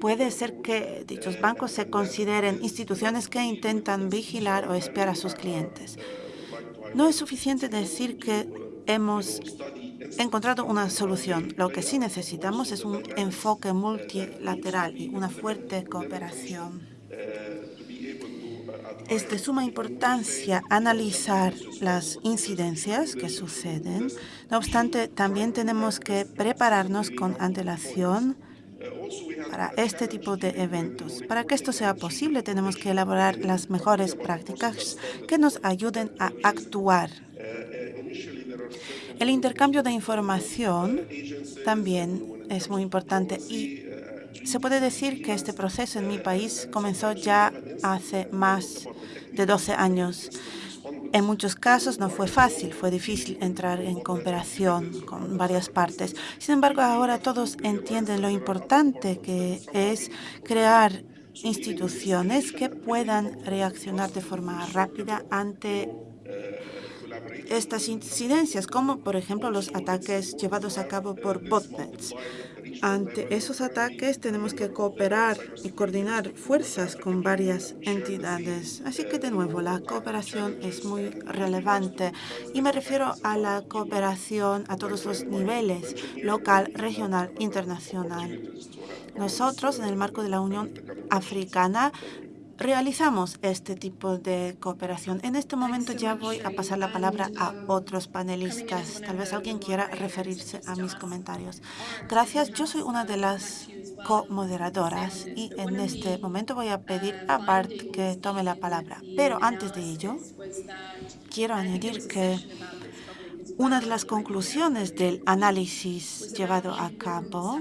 Puede ser que dichos bancos se consideren instituciones que intentan vigilar o espiar a sus clientes. No es suficiente decir que hemos encontrado una solución. Lo que sí necesitamos es un enfoque multilateral y una fuerte cooperación. Es de suma importancia analizar las incidencias que suceden. No obstante, también tenemos que prepararnos con antelación para este tipo de eventos. Para que esto sea posible, tenemos que elaborar las mejores prácticas que nos ayuden a actuar. El intercambio de información también es muy importante y se puede decir que este proceso en mi país comenzó ya hace más de 12 años. En muchos casos no fue fácil, fue difícil entrar en cooperación con varias partes. Sin embargo, ahora todos entienden lo importante que es crear instituciones que puedan reaccionar de forma rápida ante estas incidencias, como por ejemplo los ataques llevados a cabo por botnets. Ante esos ataques tenemos que cooperar y coordinar fuerzas con varias entidades. Así que, de nuevo, la cooperación es muy relevante y me refiero a la cooperación a todos los niveles, local, regional, internacional. Nosotros, en el marco de la Unión Africana, realizamos este tipo de cooperación. En este momento ya voy a pasar la palabra a otros panelistas. Tal vez alguien quiera referirse a mis comentarios. Gracias. Yo soy una de las co-moderadoras y en este momento voy a pedir a Bart que tome la palabra. Pero antes de ello, quiero añadir que una de las conclusiones del análisis llevado a cabo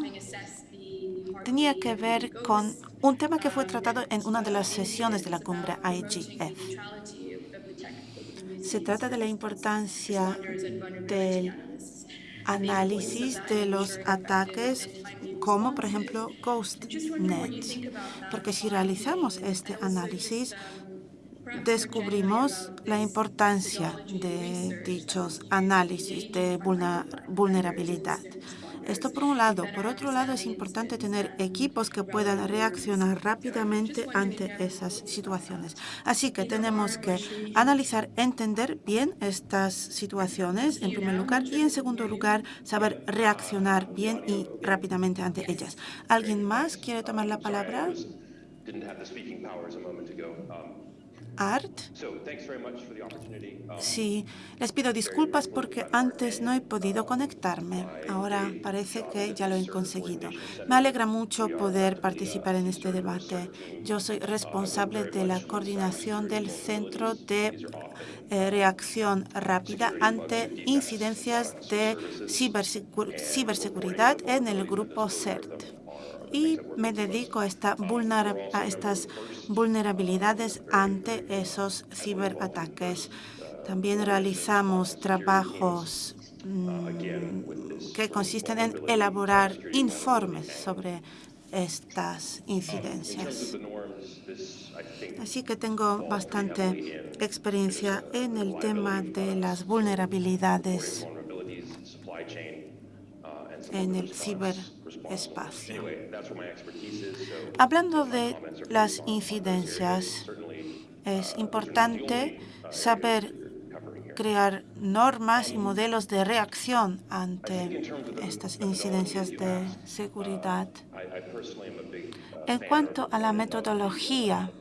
tenía que ver con un tema que fue tratado en una de las sesiones de la cumbre IGF. Se trata de la importancia del análisis de los ataques como, por ejemplo, GhostNet. Porque si realizamos este análisis, descubrimos la importancia de dichos análisis de vulnerabilidad. Esto por un lado. Por otro lado, es importante tener equipos que puedan reaccionar rápidamente ante esas situaciones. Así que tenemos que analizar, entender bien estas situaciones, en primer lugar, y en segundo lugar, saber reaccionar bien y rápidamente ante ellas. ¿Alguien más quiere tomar la palabra? Art. Sí, les pido disculpas porque antes no he podido conectarme. Ahora parece que ya lo he conseguido. Me alegra mucho poder participar en este debate. Yo soy responsable de la coordinación del Centro de eh, Reacción Rápida ante incidencias de ciberseguridad en el grupo CERT y me dedico a, esta a estas vulnerabilidades ante esos ciberataques. También realizamos trabajos mm, que consisten en elaborar informes sobre estas incidencias. Así que tengo bastante experiencia en el tema de las vulnerabilidades en el ciberespacio. Hablando de las incidencias, es importante saber crear normas y modelos de reacción ante estas incidencias de seguridad. En cuanto a la metodología,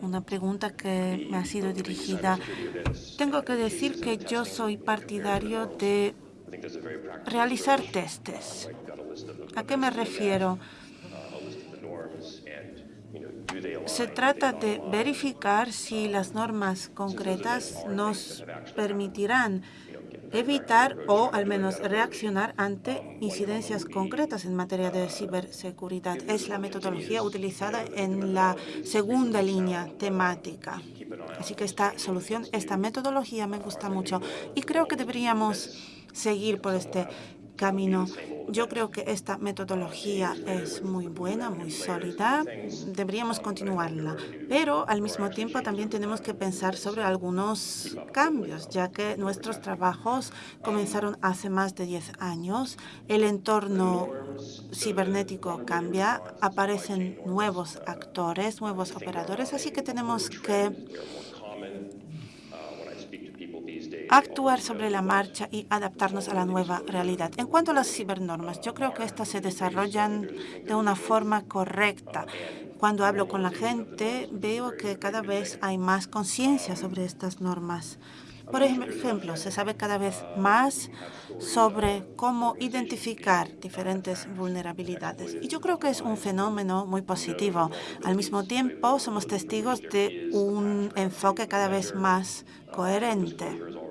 una pregunta que me ha sido dirigida, tengo que decir que yo soy partidario de realizar testes. ¿A qué me refiero? Se trata de verificar si las normas concretas nos permitirán evitar o al menos reaccionar ante incidencias concretas en materia de ciberseguridad. Es la metodología utilizada en la segunda línea temática. Así que esta solución, esta metodología me gusta mucho y creo que deberíamos seguir por este camino. Yo creo que esta metodología es muy buena, muy sólida. Deberíamos continuarla. Pero al mismo tiempo también tenemos que pensar sobre algunos cambios, ya que nuestros trabajos comenzaron hace más de 10 años. El entorno cibernético cambia, aparecen nuevos actores, nuevos operadores, así que tenemos que actuar sobre la marcha y adaptarnos a la nueva realidad. En cuanto a las cibernormas, yo creo que estas se desarrollan de una forma correcta. Cuando hablo con la gente, veo que cada vez hay más conciencia sobre estas normas. Por ejemplo, se sabe cada vez más sobre cómo identificar diferentes vulnerabilidades. Y yo creo que es un fenómeno muy positivo. Al mismo tiempo, somos testigos de un enfoque cada vez más coherente.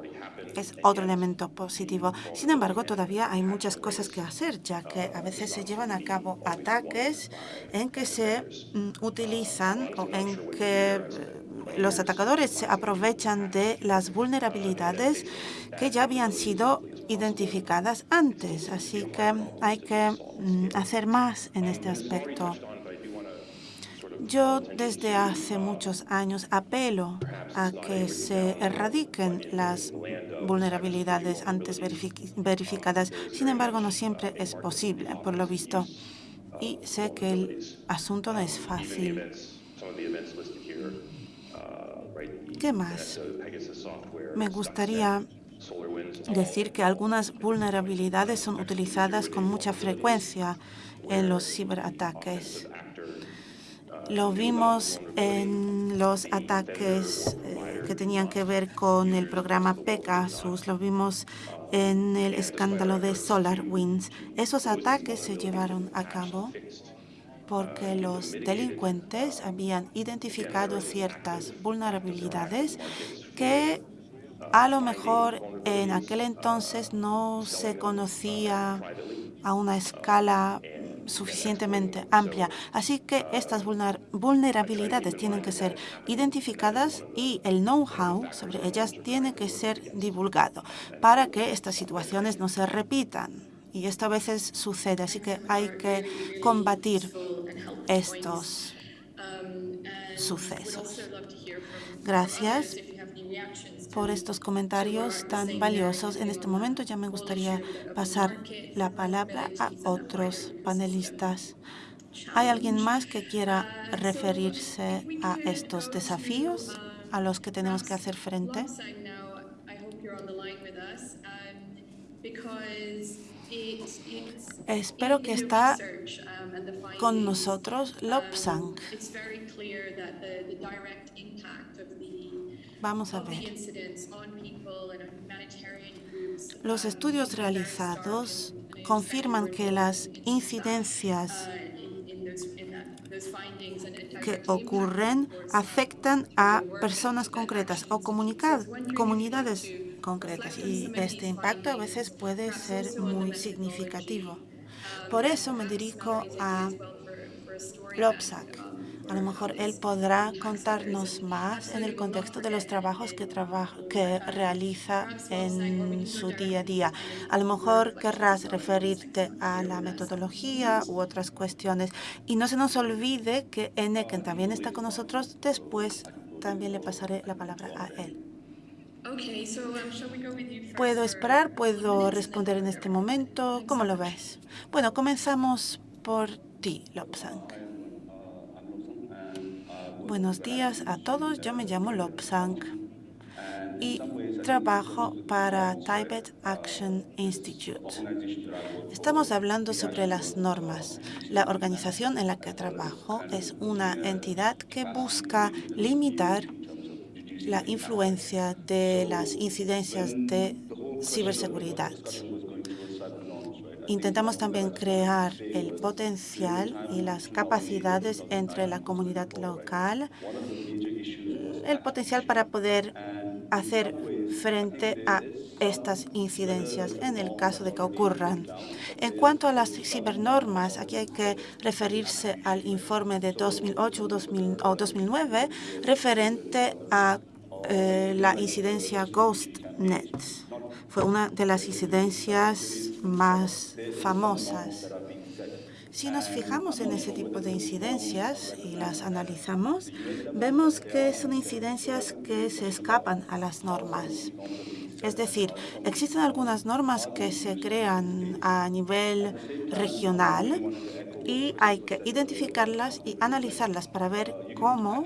Es otro elemento positivo. Sin embargo, todavía hay muchas cosas que hacer, ya que a veces se llevan a cabo ataques en que se mm, utilizan o en que los atacadores se aprovechan de las vulnerabilidades que ya habían sido identificadas antes. Así que hay que mm, hacer más en este aspecto. Yo desde hace muchos años apelo a que se erradiquen las vulnerabilidades antes verificadas. Sin embargo, no siempre es posible, por lo visto. Y sé que el asunto no es fácil. ¿Qué más? Me gustaría decir que algunas vulnerabilidades son utilizadas con mucha frecuencia en los ciberataques. Lo vimos en los ataques eh, que tenían que ver con el programa Pegasus, lo vimos en el escándalo de SolarWinds. Esos ataques se llevaron a cabo porque los delincuentes habían identificado ciertas vulnerabilidades que a lo mejor en aquel entonces no se conocía a una escala suficientemente amplia. Así que estas vulnerabilidades tienen que ser identificadas y el know-how sobre ellas tiene que ser divulgado para que estas situaciones no se repitan. Y esto a veces sucede, así que hay que combatir estos sucesos. Gracias por estos comentarios tan valiosos. En este momento ya me gustaría pasar la palabra a otros panelistas. ¿Hay alguien más que quiera referirse a estos desafíos a los que tenemos que hacer frente? Espero que está con nosotros Lobsang. Vamos a ver. Los estudios realizados confirman que las incidencias que ocurren afectan a personas concretas o comunidades concretas y este impacto a veces puede ser muy significativo. Por eso me dirijo a Lopsak. A lo mejor él podrá contarnos más en el contexto de los trabajos que, que realiza en su día a día. A lo mejor querrás referirte a la metodología u otras cuestiones. Y no se nos olvide que Eneken también está con nosotros. Después también le pasaré la palabra a él. Um, ¿Puedo esperar? ¿Puedo responder en este momento? ¿Cómo lo ves? Bueno, comenzamos por ti, Lobsang. Buenos días a todos. Yo me llamo Lobsang y trabajo para Tibet Action Institute. Estamos hablando sobre las normas. La organización en la que trabajo es una entidad que busca limitar la influencia de las incidencias de ciberseguridad. Intentamos también crear el potencial y las capacidades entre la comunidad local, el potencial para poder hacer frente a estas incidencias en el caso de que ocurran. En cuanto a las cibernormas, aquí hay que referirse al informe de 2008 o 2009 referente a eh, la incidencia GhostNet. Fue una de las incidencias más famosas. Si nos fijamos en ese tipo de incidencias y las analizamos, vemos que son incidencias que se escapan a las normas. Es decir, existen algunas normas que se crean a nivel regional y hay que identificarlas y analizarlas para ver cómo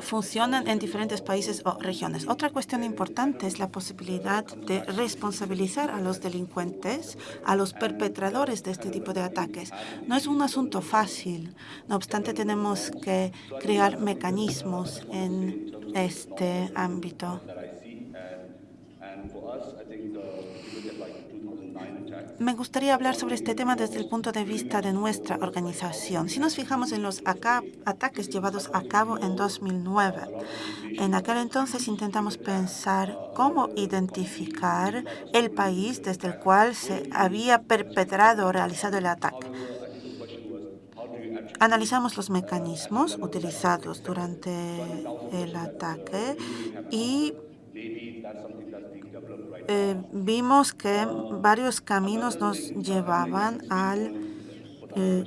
funcionan en diferentes países o regiones. Otra cuestión importante es la posibilidad de responsabilizar a los delincuentes, a los perpetradores de este tipo de ataques. No es un asunto fácil. No obstante, tenemos que crear mecanismos en este ámbito. Me gustaría hablar sobre este tema desde el punto de vista de nuestra organización. Si nos fijamos en los ataques llevados a cabo en 2009, en aquel entonces intentamos pensar cómo identificar el país desde el cual se había perpetrado o realizado el ataque. Analizamos los mecanismos utilizados durante el ataque y eh, vimos que varios caminos nos llevaban al, eh,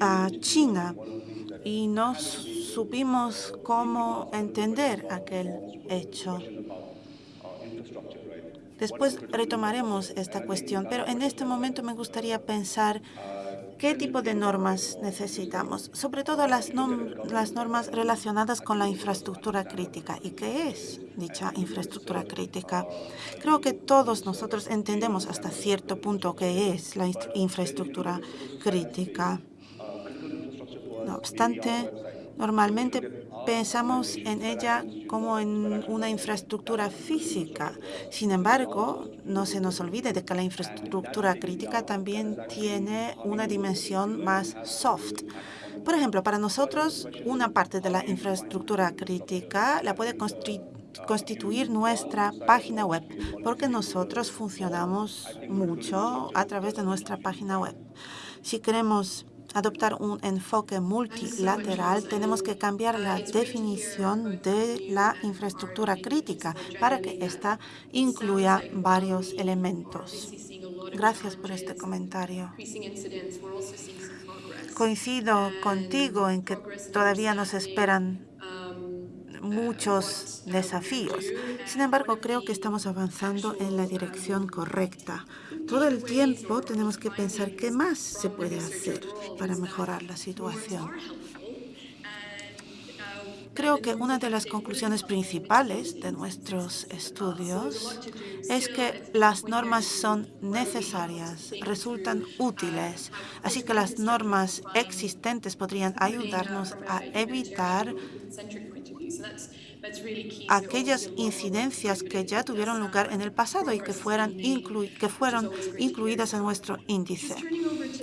a China. y no supimos cómo entender aquel hecho. Después retomaremos esta cuestión, pero en este momento me gustaría pensar ¿Qué tipo de normas necesitamos? Sobre todo las, normas relacionadas con la infraestructura crítica. ¿Y qué es dicha infraestructura crítica? Creo que todos nosotros entendemos hasta cierto punto qué es la infraestructura crítica. No obstante, normalmente pensamos en ella como en una infraestructura física. Sin embargo, no se nos olvide de que la infraestructura crítica también tiene una dimensión más soft. Por ejemplo, para nosotros, una parte de la infraestructura crítica la puede constituir nuestra página web, porque nosotros funcionamos mucho a través de nuestra página web. Si queremos adoptar un enfoque multilateral, tenemos que cambiar la definición de la infraestructura crítica para que ésta incluya varios elementos. Gracias por este comentario. Coincido contigo en que todavía nos esperan muchos desafíos. Sin embargo, creo que estamos avanzando en la dirección correcta. Todo el tiempo tenemos que pensar qué más se puede hacer para mejorar la situación. Creo que una de las conclusiones principales de nuestros estudios es que las normas son necesarias, resultan útiles, así que las normas existentes podrían ayudarnos a evitar aquellas incidencias que ya tuvieron lugar en el pasado y que, fueran que fueron incluidas en nuestro índice.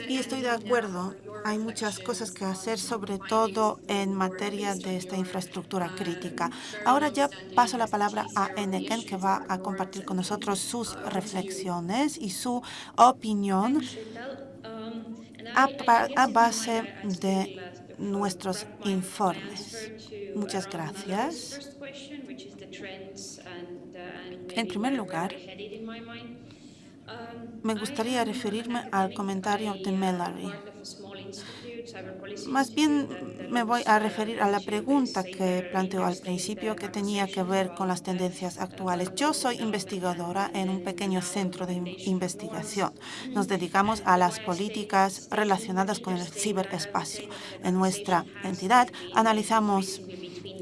Y estoy de acuerdo, hay muchas cosas que hacer, sobre todo en materia de esta infraestructura crítica. Ahora ya paso la palabra a Eneken, que va a compartir con nosotros sus reflexiones y su opinión a base de nuestros informes. Muchas gracias. En primer lugar, me gustaría referirme al comentario de Mallory. Más bien me voy a referir a la pregunta que planteó al principio que tenía que ver con las tendencias actuales. Yo soy investigadora en un pequeño centro de investigación. Nos dedicamos a las políticas relacionadas con el ciberespacio. En nuestra entidad analizamos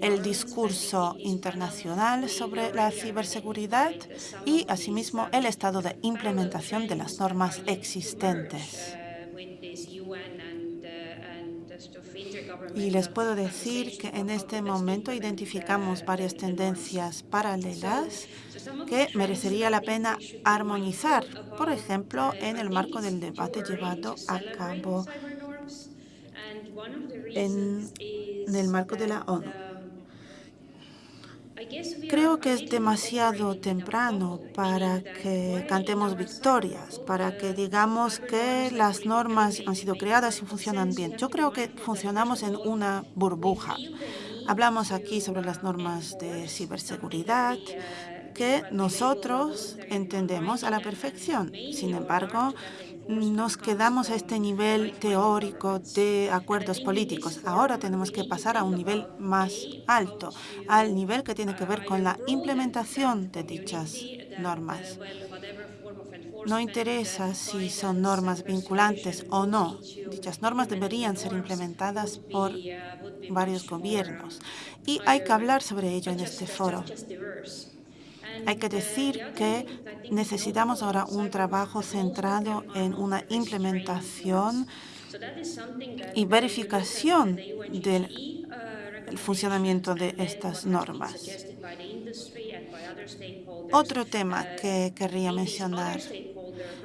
el discurso internacional sobre la ciberseguridad y, asimismo, el estado de implementación de las normas existentes. Y les puedo decir que en este momento identificamos varias tendencias paralelas que merecería la pena armonizar, por ejemplo, en el marco del debate llevado a cabo en, el marco de la ONU. Creo que es demasiado temprano para que cantemos victorias, para que digamos que las normas han sido creadas y funcionan bien. Yo creo que funcionamos en una burbuja. Hablamos aquí sobre las normas de ciberseguridad, que nosotros entendemos a la perfección. Sin embargo, nos quedamos a este nivel teórico de acuerdos políticos. Ahora tenemos que pasar a un nivel más alto, al nivel que tiene que ver con la implementación de dichas normas. No interesa si son normas vinculantes o no. Dichas normas deberían ser implementadas por varios gobiernos. Y hay que hablar sobre ello en este foro. Hay que decir que necesitamos ahora un trabajo centrado en una implementación y verificación del funcionamiento de estas normas. Otro tema que querría mencionar.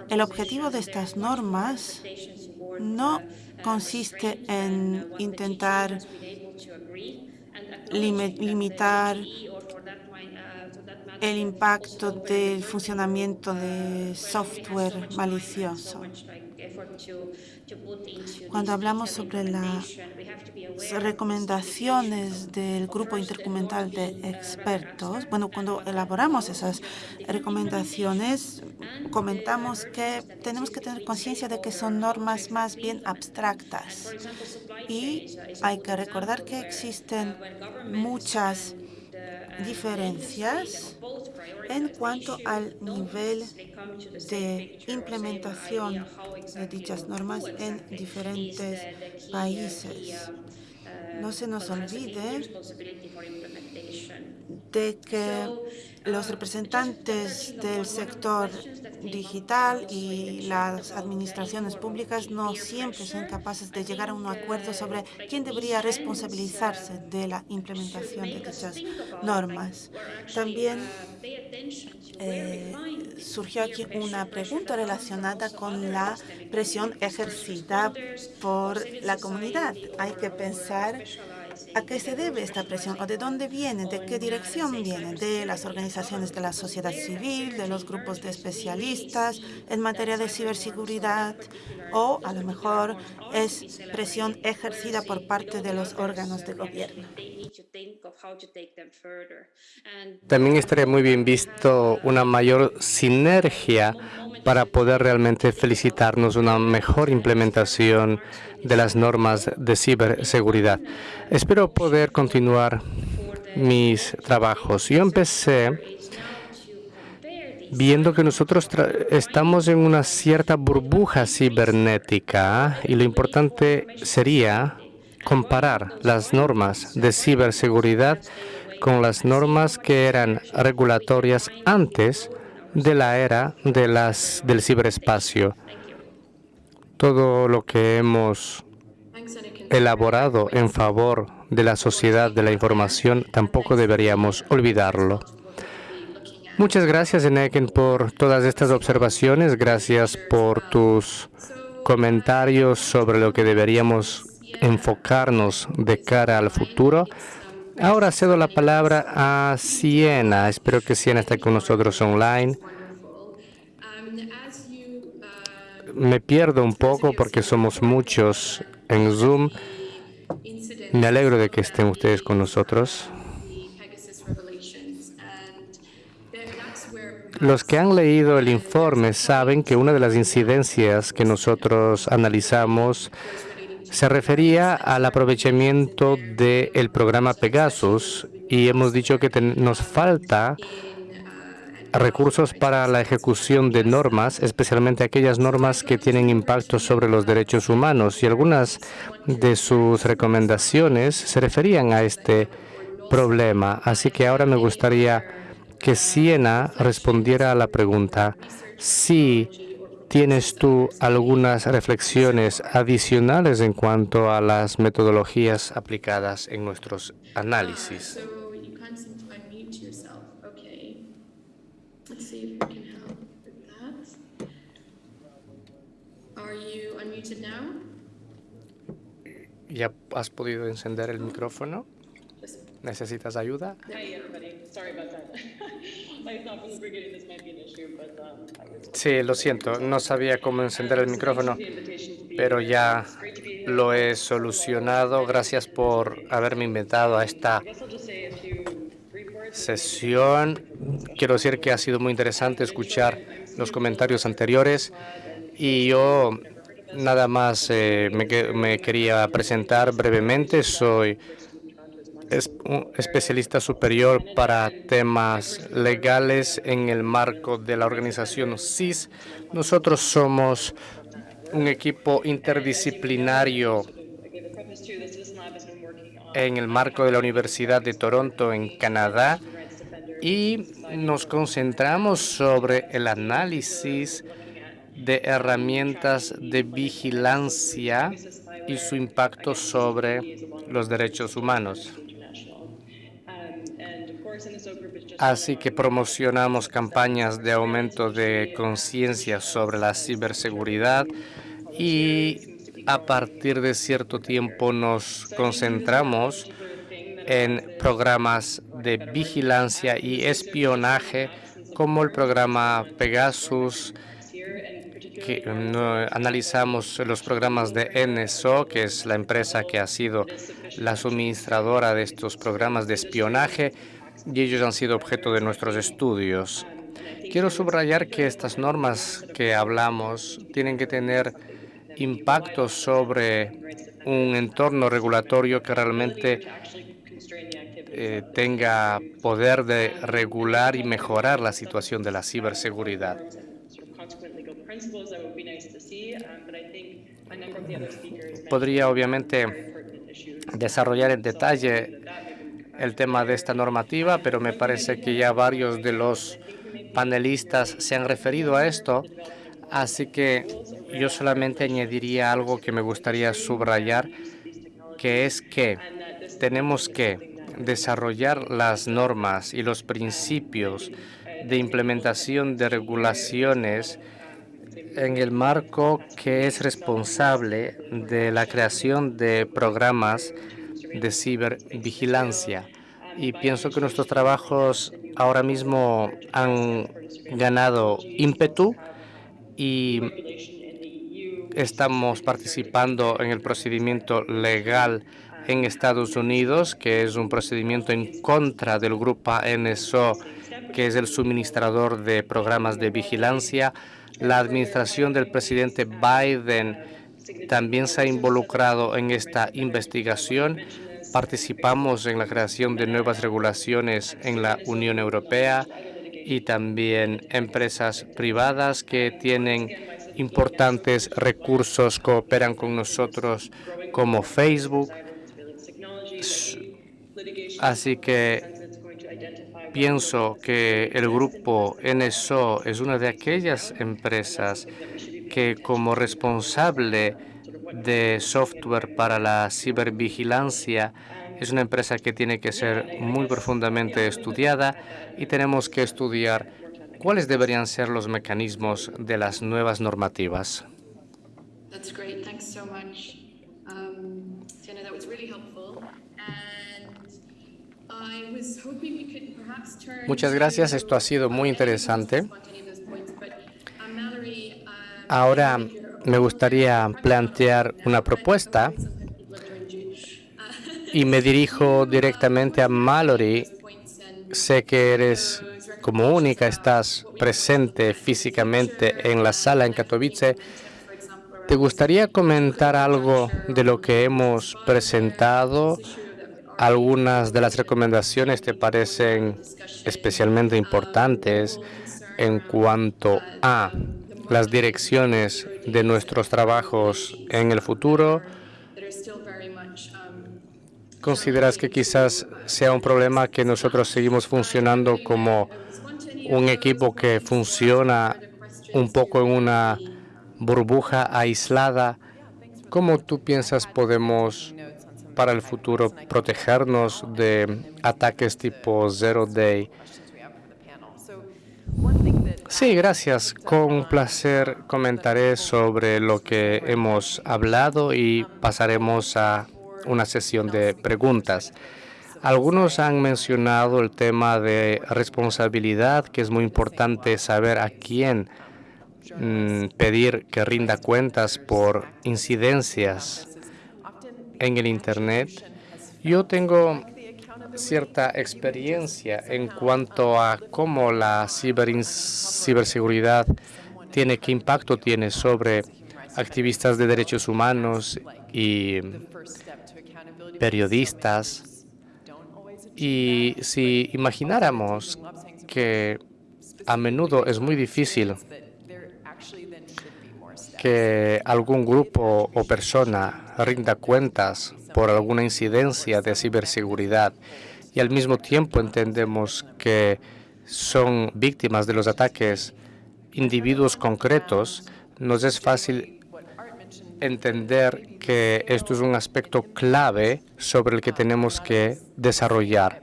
El objetivo de estas normas no consiste en intentar limitar el impacto del funcionamiento de software malicioso. Cuando hablamos sobre las recomendaciones del grupo intercomunal de expertos, bueno, cuando elaboramos esas recomendaciones, comentamos que tenemos que tener conciencia de que son normas más bien abstractas. Y hay que recordar que existen muchas diferencias en cuanto al nivel de implementación de dichas normas en diferentes países. No se nos olvide de que los representantes del sector digital y las administraciones públicas no siempre son capaces de llegar a un acuerdo sobre quién debería responsabilizarse de la implementación de dichas normas. También eh, surgió aquí una pregunta relacionada con la presión ejercida por la comunidad. Hay que pensar ¿A qué se debe esta presión o de dónde viene, de qué dirección viene? ¿De las organizaciones de la sociedad civil, de los grupos de especialistas en materia de ciberseguridad o a lo mejor es presión ejercida por parte de los órganos de gobierno? También estaría muy bien visto una mayor sinergia para poder realmente felicitarnos una mejor implementación de las normas de ciberseguridad. Espero poder continuar mis trabajos. Yo empecé viendo que nosotros estamos en una cierta burbuja cibernética y lo importante sería comparar las normas de ciberseguridad con las normas que eran regulatorias antes de la era del ciberespacio. Todo lo que hemos elaborado en favor de la sociedad de la información tampoco deberíamos olvidarlo. Muchas gracias, Eneken, por todas estas observaciones. Gracias por tus comentarios sobre lo que deberíamos enfocarnos de cara al futuro. Ahora cedo la palabra a Siena. Espero que Siena esté con nosotros online. Me pierdo un poco porque somos muchos en Zoom. Me alegro de que estén ustedes con nosotros. Los que han leído el informe saben que una de las incidencias que nosotros analizamos se refería al aprovechamiento del programa Pegasus y hemos dicho que nos falta recursos para la ejecución de normas, especialmente aquellas normas que tienen impacto sobre los derechos humanos. Y algunas de sus recomendaciones se referían a este problema. Así que ahora me gustaría que Siena respondiera a la pregunta si ¿Tienes tú algunas reflexiones adicionales en cuanto a las metodologías aplicadas en nuestros análisis? ¿Ya has podido encender el micrófono? ¿Necesitas ayuda? Sí, lo siento, no sabía cómo encender el micrófono, pero ya lo he solucionado. Gracias por haberme invitado a esta sesión. Quiero decir que ha sido muy interesante escuchar los comentarios anteriores y yo nada más eh, me, quería presentar brevemente. Soy es un especialista superior para temas legales en el marco de la organización CIS. Nosotros somos un equipo interdisciplinario en el marco de la Universidad de Toronto en Canadá y nos concentramos sobre el análisis de herramientas de vigilancia y su impacto sobre los derechos humanos. Así que promocionamos campañas de aumento de conciencia sobre la ciberseguridad y a partir de cierto tiempo nos concentramos en programas de vigilancia y espionaje como el programa Pegasus, analizamos los programas de NSO, que es la empresa que ha sido la suministradora de estos programas de espionaje, y ellos han sido objeto de nuestros estudios. Quiero subrayar que estas normas que hablamos tienen que tener impacto sobre un entorno regulatorio que realmente eh, tenga poder de regular y mejorar la situación de la ciberseguridad. Podría obviamente desarrollar en detalle el tema de esta normativa, pero me parece que ya varios de los panelistas se han referido a esto, así que yo solamente añadiría algo que me gustaría subrayar, que es que tenemos que desarrollar las normas y los principios de implementación de regulaciones en el marco que es responsable de la creación de programas de cibervigilancia. Y pienso que nuestros trabajos ahora mismo han ganado ímpetu y estamos participando en el procedimiento legal en Estados Unidos, que es un procedimiento en contra del grupo NSO, que es el suministrador de programas de vigilancia. La administración del presidente Biden también se ha involucrado en esta investigación. Participamos en la creación de nuevas regulaciones en la Unión Europea y también empresas privadas que tienen importantes recursos, cooperan con nosotros como Facebook. Así que pienso que el grupo NSO es una de aquellas empresas que como responsable de software para la cibervigilancia es una empresa que tiene que ser muy profundamente estudiada y tenemos que estudiar cuáles deberían ser los mecanismos de las nuevas normativas. Muchas gracias. Esto ha sido muy interesante. Ahora me gustaría plantear una propuesta y me dirijo directamente a Mallory. Sé que eres como única, estás presente físicamente en la sala en Katowice. ¿Te gustaría comentar algo de lo que hemos presentado? Algunas de las recomendaciones te parecen especialmente importantes en cuanto a las direcciones de nuestros trabajos en el futuro consideras que quizás sea un problema que nosotros seguimos funcionando como un equipo que funciona un poco en una burbuja aislada? ¿Cómo tú piensas podemos para el futuro protegernos de ataques tipo Zero Day? Sí, gracias. Con placer comentaré sobre lo que hemos hablado y pasaremos a una sesión de preguntas. Algunos han mencionado el tema de responsabilidad, que es muy importante saber a quién mm, pedir que rinda cuentas por incidencias en el Internet. Yo tengo cierta experiencia en cuanto a cómo la ciberseguridad tiene, qué impacto tiene sobre activistas de derechos humanos y periodistas. Y si imagináramos que a menudo es muy difícil que algún grupo o persona rinda cuentas por alguna incidencia de ciberseguridad y al mismo tiempo entendemos que son víctimas de los ataques individuos concretos, nos es fácil entender que esto es un aspecto clave sobre el que tenemos que desarrollar.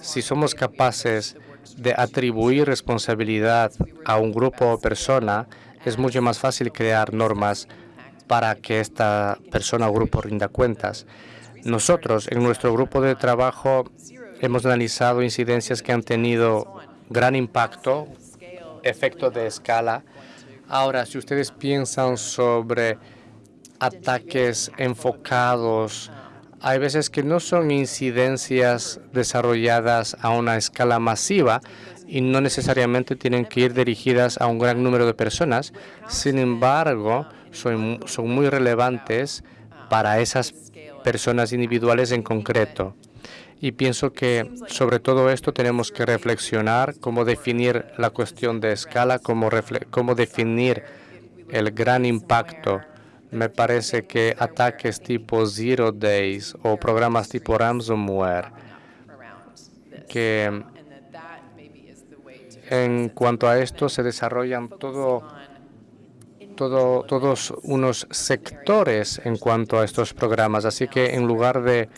Si somos capaces de atribuir responsabilidad a un grupo o persona, es mucho más fácil crear normas para que esta persona o grupo rinda cuentas. Nosotros, en nuestro grupo de trabajo, hemos analizado incidencias que han tenido gran impacto, efecto de escala. Ahora, si ustedes piensan sobre ataques enfocados, hay veces que no son incidencias desarrolladas a una escala masiva y no necesariamente tienen que ir dirigidas a un gran número de personas. Sin embargo, son, son muy relevantes para esas personas individuales en concreto. Y pienso que sobre todo esto tenemos que reflexionar cómo definir la cuestión de escala, cómo, cómo definir el gran impacto me parece que ataques tipo Zero Days o programas tipo ransomware, que en cuanto a esto se desarrollan todo, todo, todos unos sectores en cuanto a estos programas. Así que en lugar de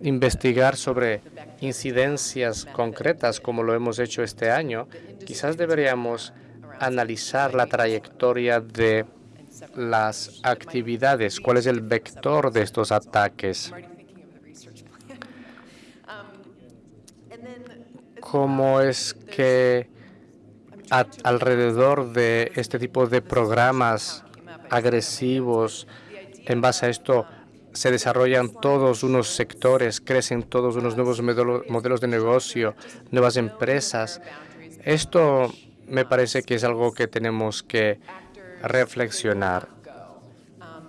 investigar sobre incidencias concretas como lo hemos hecho este año, quizás deberíamos analizar la trayectoria de las actividades, cuál es el vector de estos ataques. ¿Cómo es que alrededor de este tipo de programas agresivos, en base a esto, se desarrollan todos unos sectores, crecen todos unos nuevos modelos de negocio, nuevas empresas? Esto me parece que es algo que tenemos que reflexionar.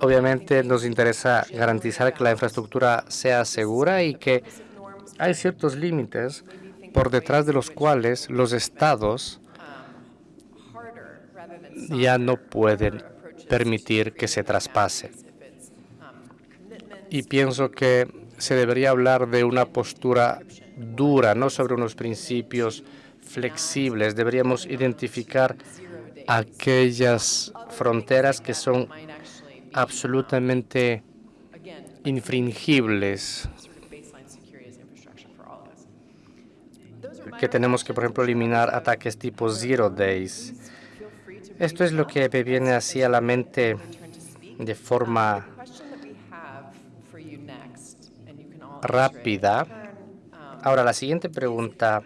Obviamente nos interesa garantizar que la infraestructura sea segura y que hay ciertos límites por detrás de los cuales los estados ya no pueden permitir que se traspase. Y pienso que se debería hablar de una postura dura, no sobre unos principios flexibles. Deberíamos identificar aquellas fronteras que son absolutamente infringibles, que tenemos que, por ejemplo, eliminar ataques tipo Zero Days. Esto es lo que me viene así a la mente de forma rápida. Ahora, la siguiente pregunta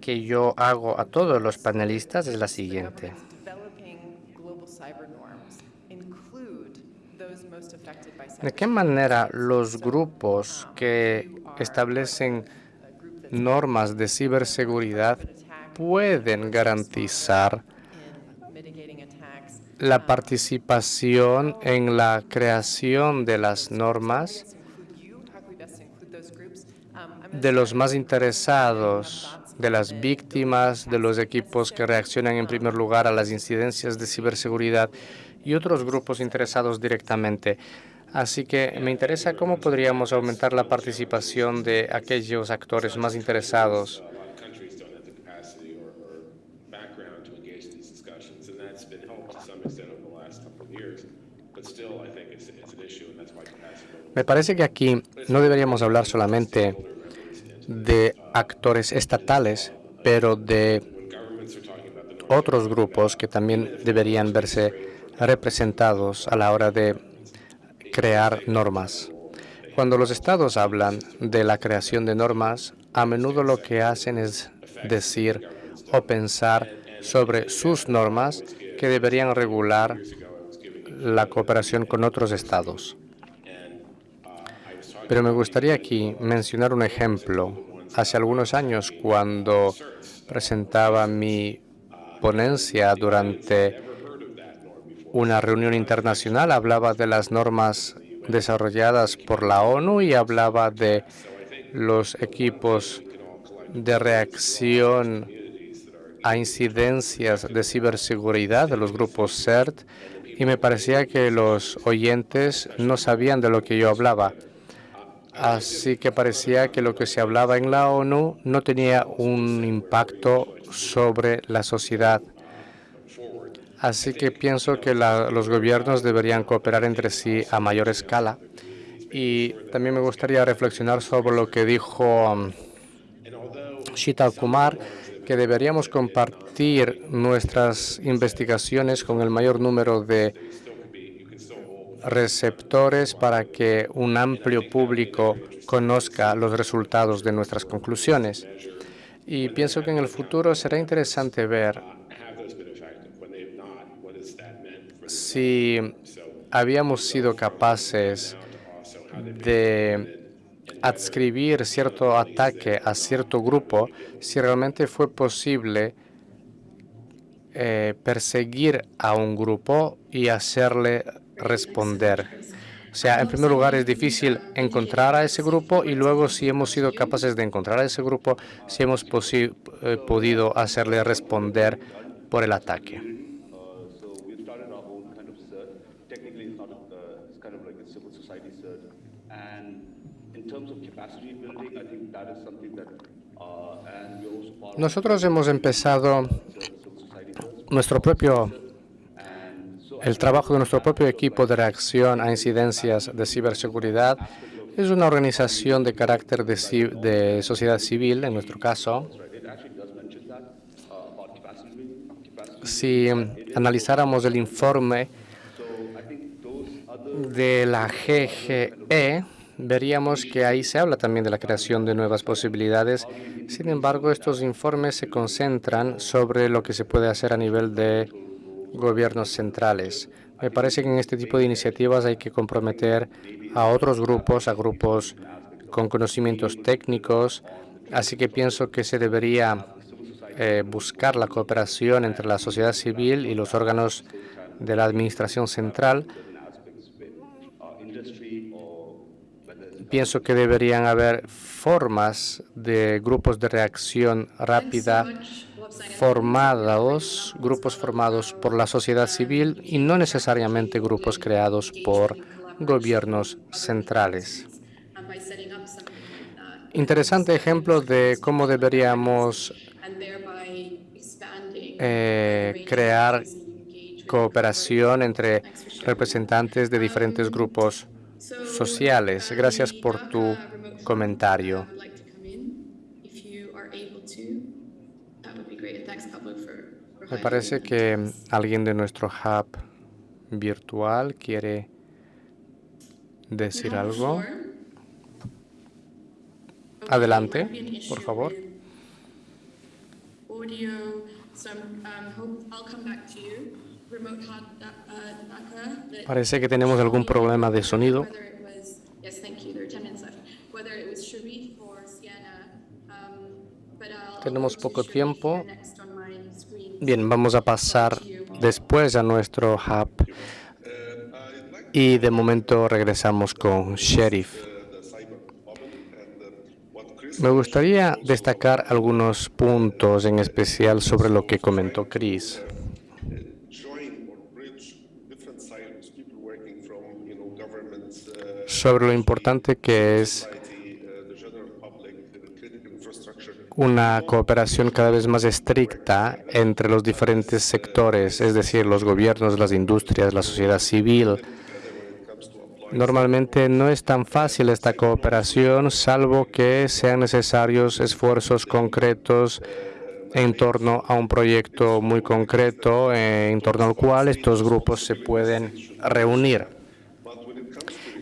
que yo hago a todos los panelistas es la siguiente. ¿De qué manera los grupos que establecen normas de ciberseguridad pueden garantizar la participación en la creación de las normas de los más interesados de las víctimas, de los equipos que reaccionan en primer lugar a las incidencias de ciberseguridad y otros grupos interesados directamente. Así que me interesa cómo podríamos aumentar la participación de aquellos actores más interesados. Me parece que aquí no deberíamos hablar solamente de actores estatales, pero de otros grupos que también deberían verse representados a la hora de crear normas. Cuando los estados hablan de la creación de normas, a menudo lo que hacen es decir o pensar sobre sus normas que deberían regular la cooperación con otros estados. Pero me gustaría aquí mencionar un ejemplo. Hace algunos años, cuando presentaba mi ponencia durante una reunión internacional, hablaba de las normas desarrolladas por la ONU y hablaba de los equipos de reacción a incidencias de ciberseguridad de los grupos CERT y me parecía que los oyentes no sabían de lo que yo hablaba. Así que parecía que lo que se hablaba en la ONU no tenía un impacto sobre la sociedad. Así que pienso que los gobiernos deberían cooperar entre sí a mayor escala. Y también me gustaría reflexionar sobre lo que dijo um, Shita Kumar, que deberíamos compartir nuestras investigaciones con el mayor número de receptores para que un amplio público conozca los resultados de nuestras conclusiones. Y pienso que en el futuro será interesante ver si habíamos sido capaces de adscribir cierto ataque a cierto grupo, si realmente fue posible eh, perseguir a un grupo y hacerle responder. O sea, en primer lugar, es difícil encontrar a ese grupo y luego si hemos sido capaces de encontrar a ese grupo, si hemos eh, podido hacerle responder por el ataque. Nosotros hemos empezado nuestro propio el trabajo de nuestro propio equipo de reacción a incidencias de ciberseguridad. Es una organización de carácter de, de sociedad civil, en nuestro caso. Si analizáramos el informe de la GGE, veríamos que ahí se habla también de la creación de nuevas posibilidades. Sin embargo, estos informes se concentran sobre lo que se puede hacer a nivel de gobiernos centrales. Me parece que en este tipo de iniciativas hay que comprometer a otros grupos, a grupos con conocimientos técnicos, así que pienso que se debería eh, buscar la cooperación entre la sociedad civil y los órganos de la administración central pienso que deberían haber formas de grupos de reacción rápida formados, grupos formados por la sociedad civil y no necesariamente grupos creados por gobiernos centrales. Interesante ejemplo de cómo deberíamos eh, crear cooperación entre representantes de diferentes grupos sociales. Gracias por tu comentario. Me parece que alguien de nuestro hub virtual quiere decir algo. Adelante, por favor. Parece que tenemos algún problema de sonido. Tenemos poco tiempo. Bien, vamos a pasar después a nuestro hub. Y de momento regresamos con Sheriff. Me gustaría destacar algunos puntos en especial sobre lo que comentó Chris. sobre lo importante que es una cooperación cada vez más estricta entre los diferentes sectores, es decir, los gobiernos, las industrias, la sociedad civil. Normalmente no es tan fácil esta cooperación, salvo que sean necesarios esfuerzos concretos en torno a un proyecto muy concreto, en torno al cual estos grupos se pueden reunir.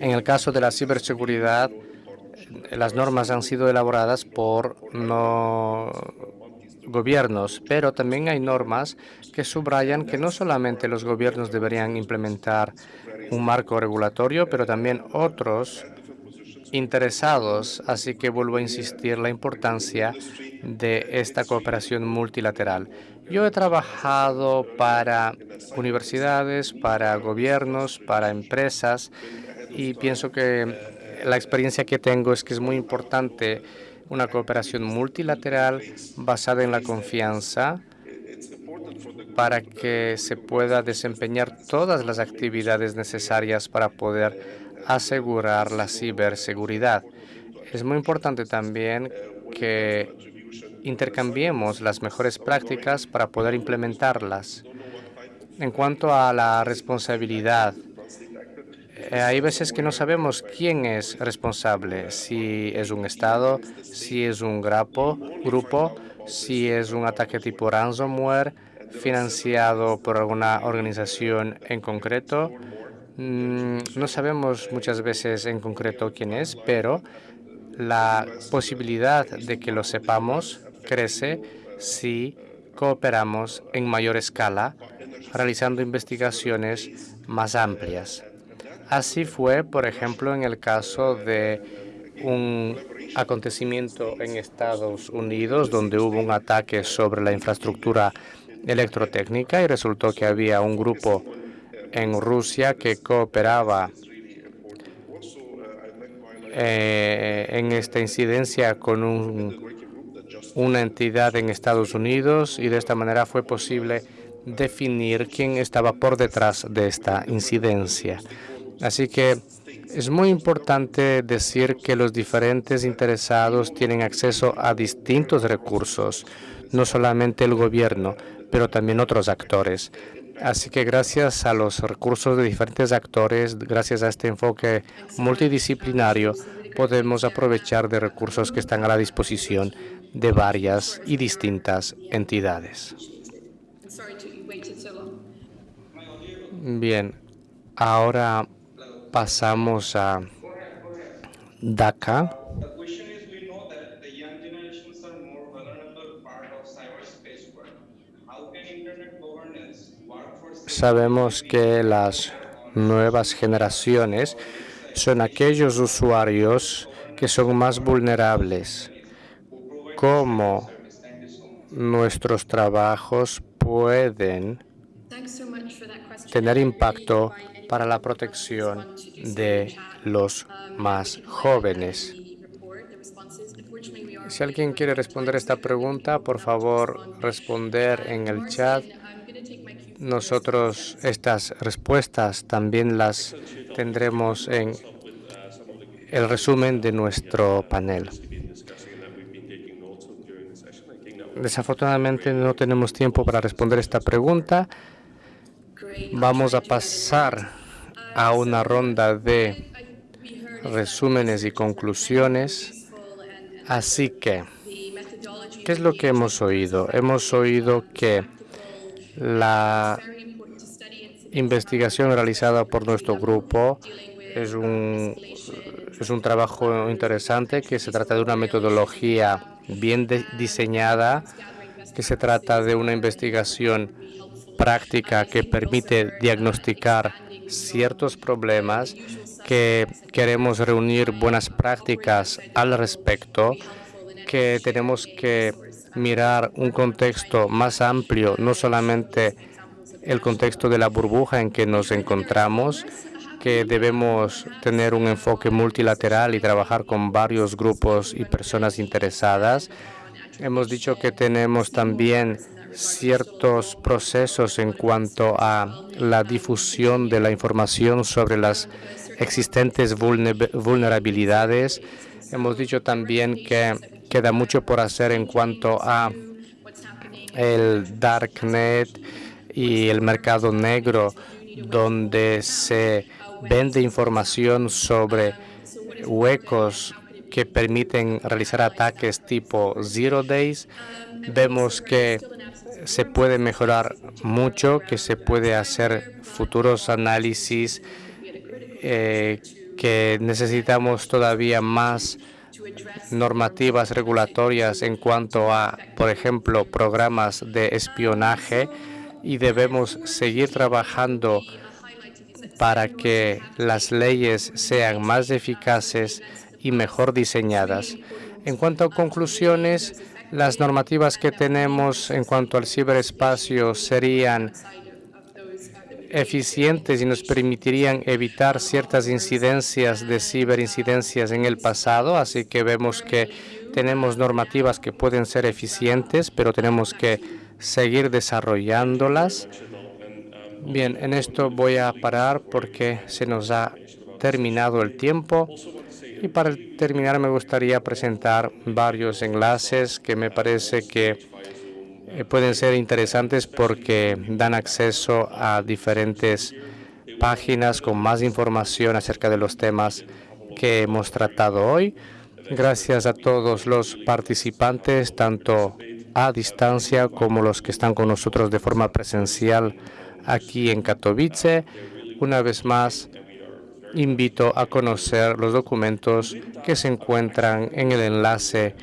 En el caso de la ciberseguridad, las normas han sido elaboradas por no gobiernos, pero también hay normas que subrayan que no solamente los gobiernos deberían implementar un marco regulatorio, pero también otros interesados. Así que vuelvo a insistir la importancia de esta cooperación multilateral. Yo he trabajado para universidades, para gobiernos, para empresas y pienso que la experiencia que tengo es que es muy importante una cooperación multilateral basada en la confianza para que se pueda desempeñar todas las actividades necesarias para poder asegurar la ciberseguridad. Es muy importante también que intercambiemos las mejores prácticas para poder implementarlas. En cuanto a la responsabilidad, hay veces que no sabemos quién es responsable, si es un Estado, si es un grupo, si es un ataque tipo ransomware financiado por alguna organización en concreto. Mm, no sabemos muchas veces en concreto quién es, pero la posibilidad de que lo sepamos crece si cooperamos en mayor escala, realizando investigaciones más amplias. Así fue, por ejemplo, en el caso de un acontecimiento en Estados Unidos donde hubo un ataque sobre la infraestructura electrotécnica y resultó que había un grupo en Rusia que cooperaba eh, en esta incidencia con una entidad en Estados Unidos y de esta manera fue posible definir quién estaba por detrás de esta incidencia. Así que es muy importante decir que los diferentes interesados tienen acceso a distintos recursos, no solamente el gobierno, pero también otros actores. Así que gracias a los recursos de diferentes actores, gracias a este enfoque multidisciplinario, podemos aprovechar de recursos que están a la disposición de varias y distintas entidades. Bien, ahora pasamos a DACA. Sabemos que las nuevas generaciones son aquellos usuarios que son más vulnerables. ¿Cómo nuestros trabajos pueden tener impacto para la protección de los más jóvenes. Si alguien quiere responder esta pregunta, por favor, responder en el chat. Nosotros estas respuestas también las tendremos en el resumen de nuestro panel. Desafortunadamente no tenemos tiempo para responder esta pregunta. Vamos a pasar a una ronda de resúmenes y conclusiones. Así que, ¿qué es lo que hemos oído? Hemos oído que la investigación realizada por nuestro grupo es un, es un trabajo interesante, que se trata de una metodología bien diseñada, que se trata de una investigación práctica que permite diagnosticar ciertos problemas que queremos reunir buenas prácticas al respecto, que tenemos que mirar un contexto más amplio, no solamente el contexto de la burbuja en que nos encontramos, que debemos tener un enfoque multilateral y trabajar con varios grupos y personas interesadas. Hemos dicho que tenemos también ciertos procesos en cuanto a la difusión de la información sobre las existentes vulnerabilidades. Hemos dicho también que queda mucho por hacer en cuanto a el darknet y el mercado negro, donde se vende información sobre huecos que permiten realizar ataques tipo Zero Days. Vemos que se puede mejorar mucho, que se puede hacer futuros análisis, eh, que necesitamos todavía más normativas regulatorias en cuanto a, por ejemplo, programas de espionaje y debemos seguir trabajando para que las leyes sean más eficaces y mejor diseñadas. En cuanto a conclusiones, las normativas que tenemos en cuanto al ciberespacio serían eficientes y nos permitirían evitar ciertas incidencias de ciberincidencias en el pasado, así que vemos que tenemos normativas que pueden ser eficientes, pero tenemos que seguir desarrollándolas. Bien, en esto voy a parar porque se nos ha terminado el tiempo. Y para terminar me gustaría presentar varios enlaces que me parece que eh, pueden ser interesantes porque dan acceso a diferentes páginas con más información acerca de los temas que hemos tratado hoy. Gracias a todos los participantes, tanto a distancia como los que están con nosotros de forma presencial aquí en Katowice. Una vez más, invito a conocer los documentos que se encuentran en el enlace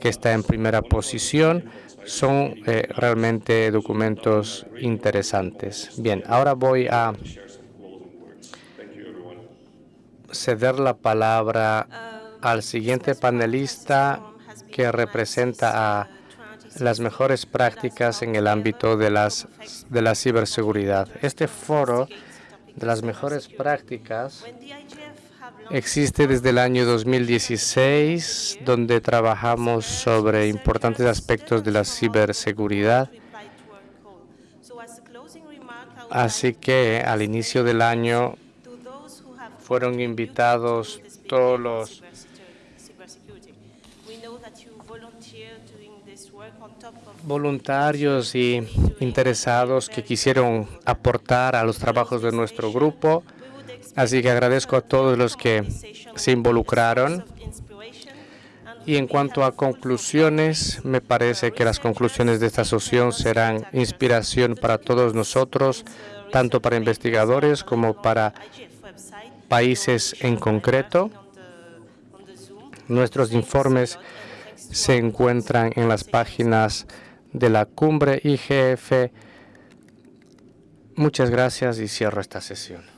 que está en primera posición. Son eh, realmente documentos interesantes. Bien, ahora voy a ceder la palabra al siguiente panelista que representa a las mejores prácticas en el ámbito de, las, de la ciberseguridad. Este foro de las mejores prácticas existe desde el año 2016, donde trabajamos sobre importantes aspectos de la ciberseguridad. Así que al inicio del año fueron invitados todos los voluntarios y interesados que quisieron aportar a los trabajos de nuestro grupo. Así que agradezco a todos los que se involucraron. Y en cuanto a conclusiones, me parece que las conclusiones de esta asociación serán inspiración para todos nosotros, tanto para investigadores como para países en concreto. Nuestros informes se encuentran en las páginas de la cumbre IGF. Muchas gracias y cierro esta sesión.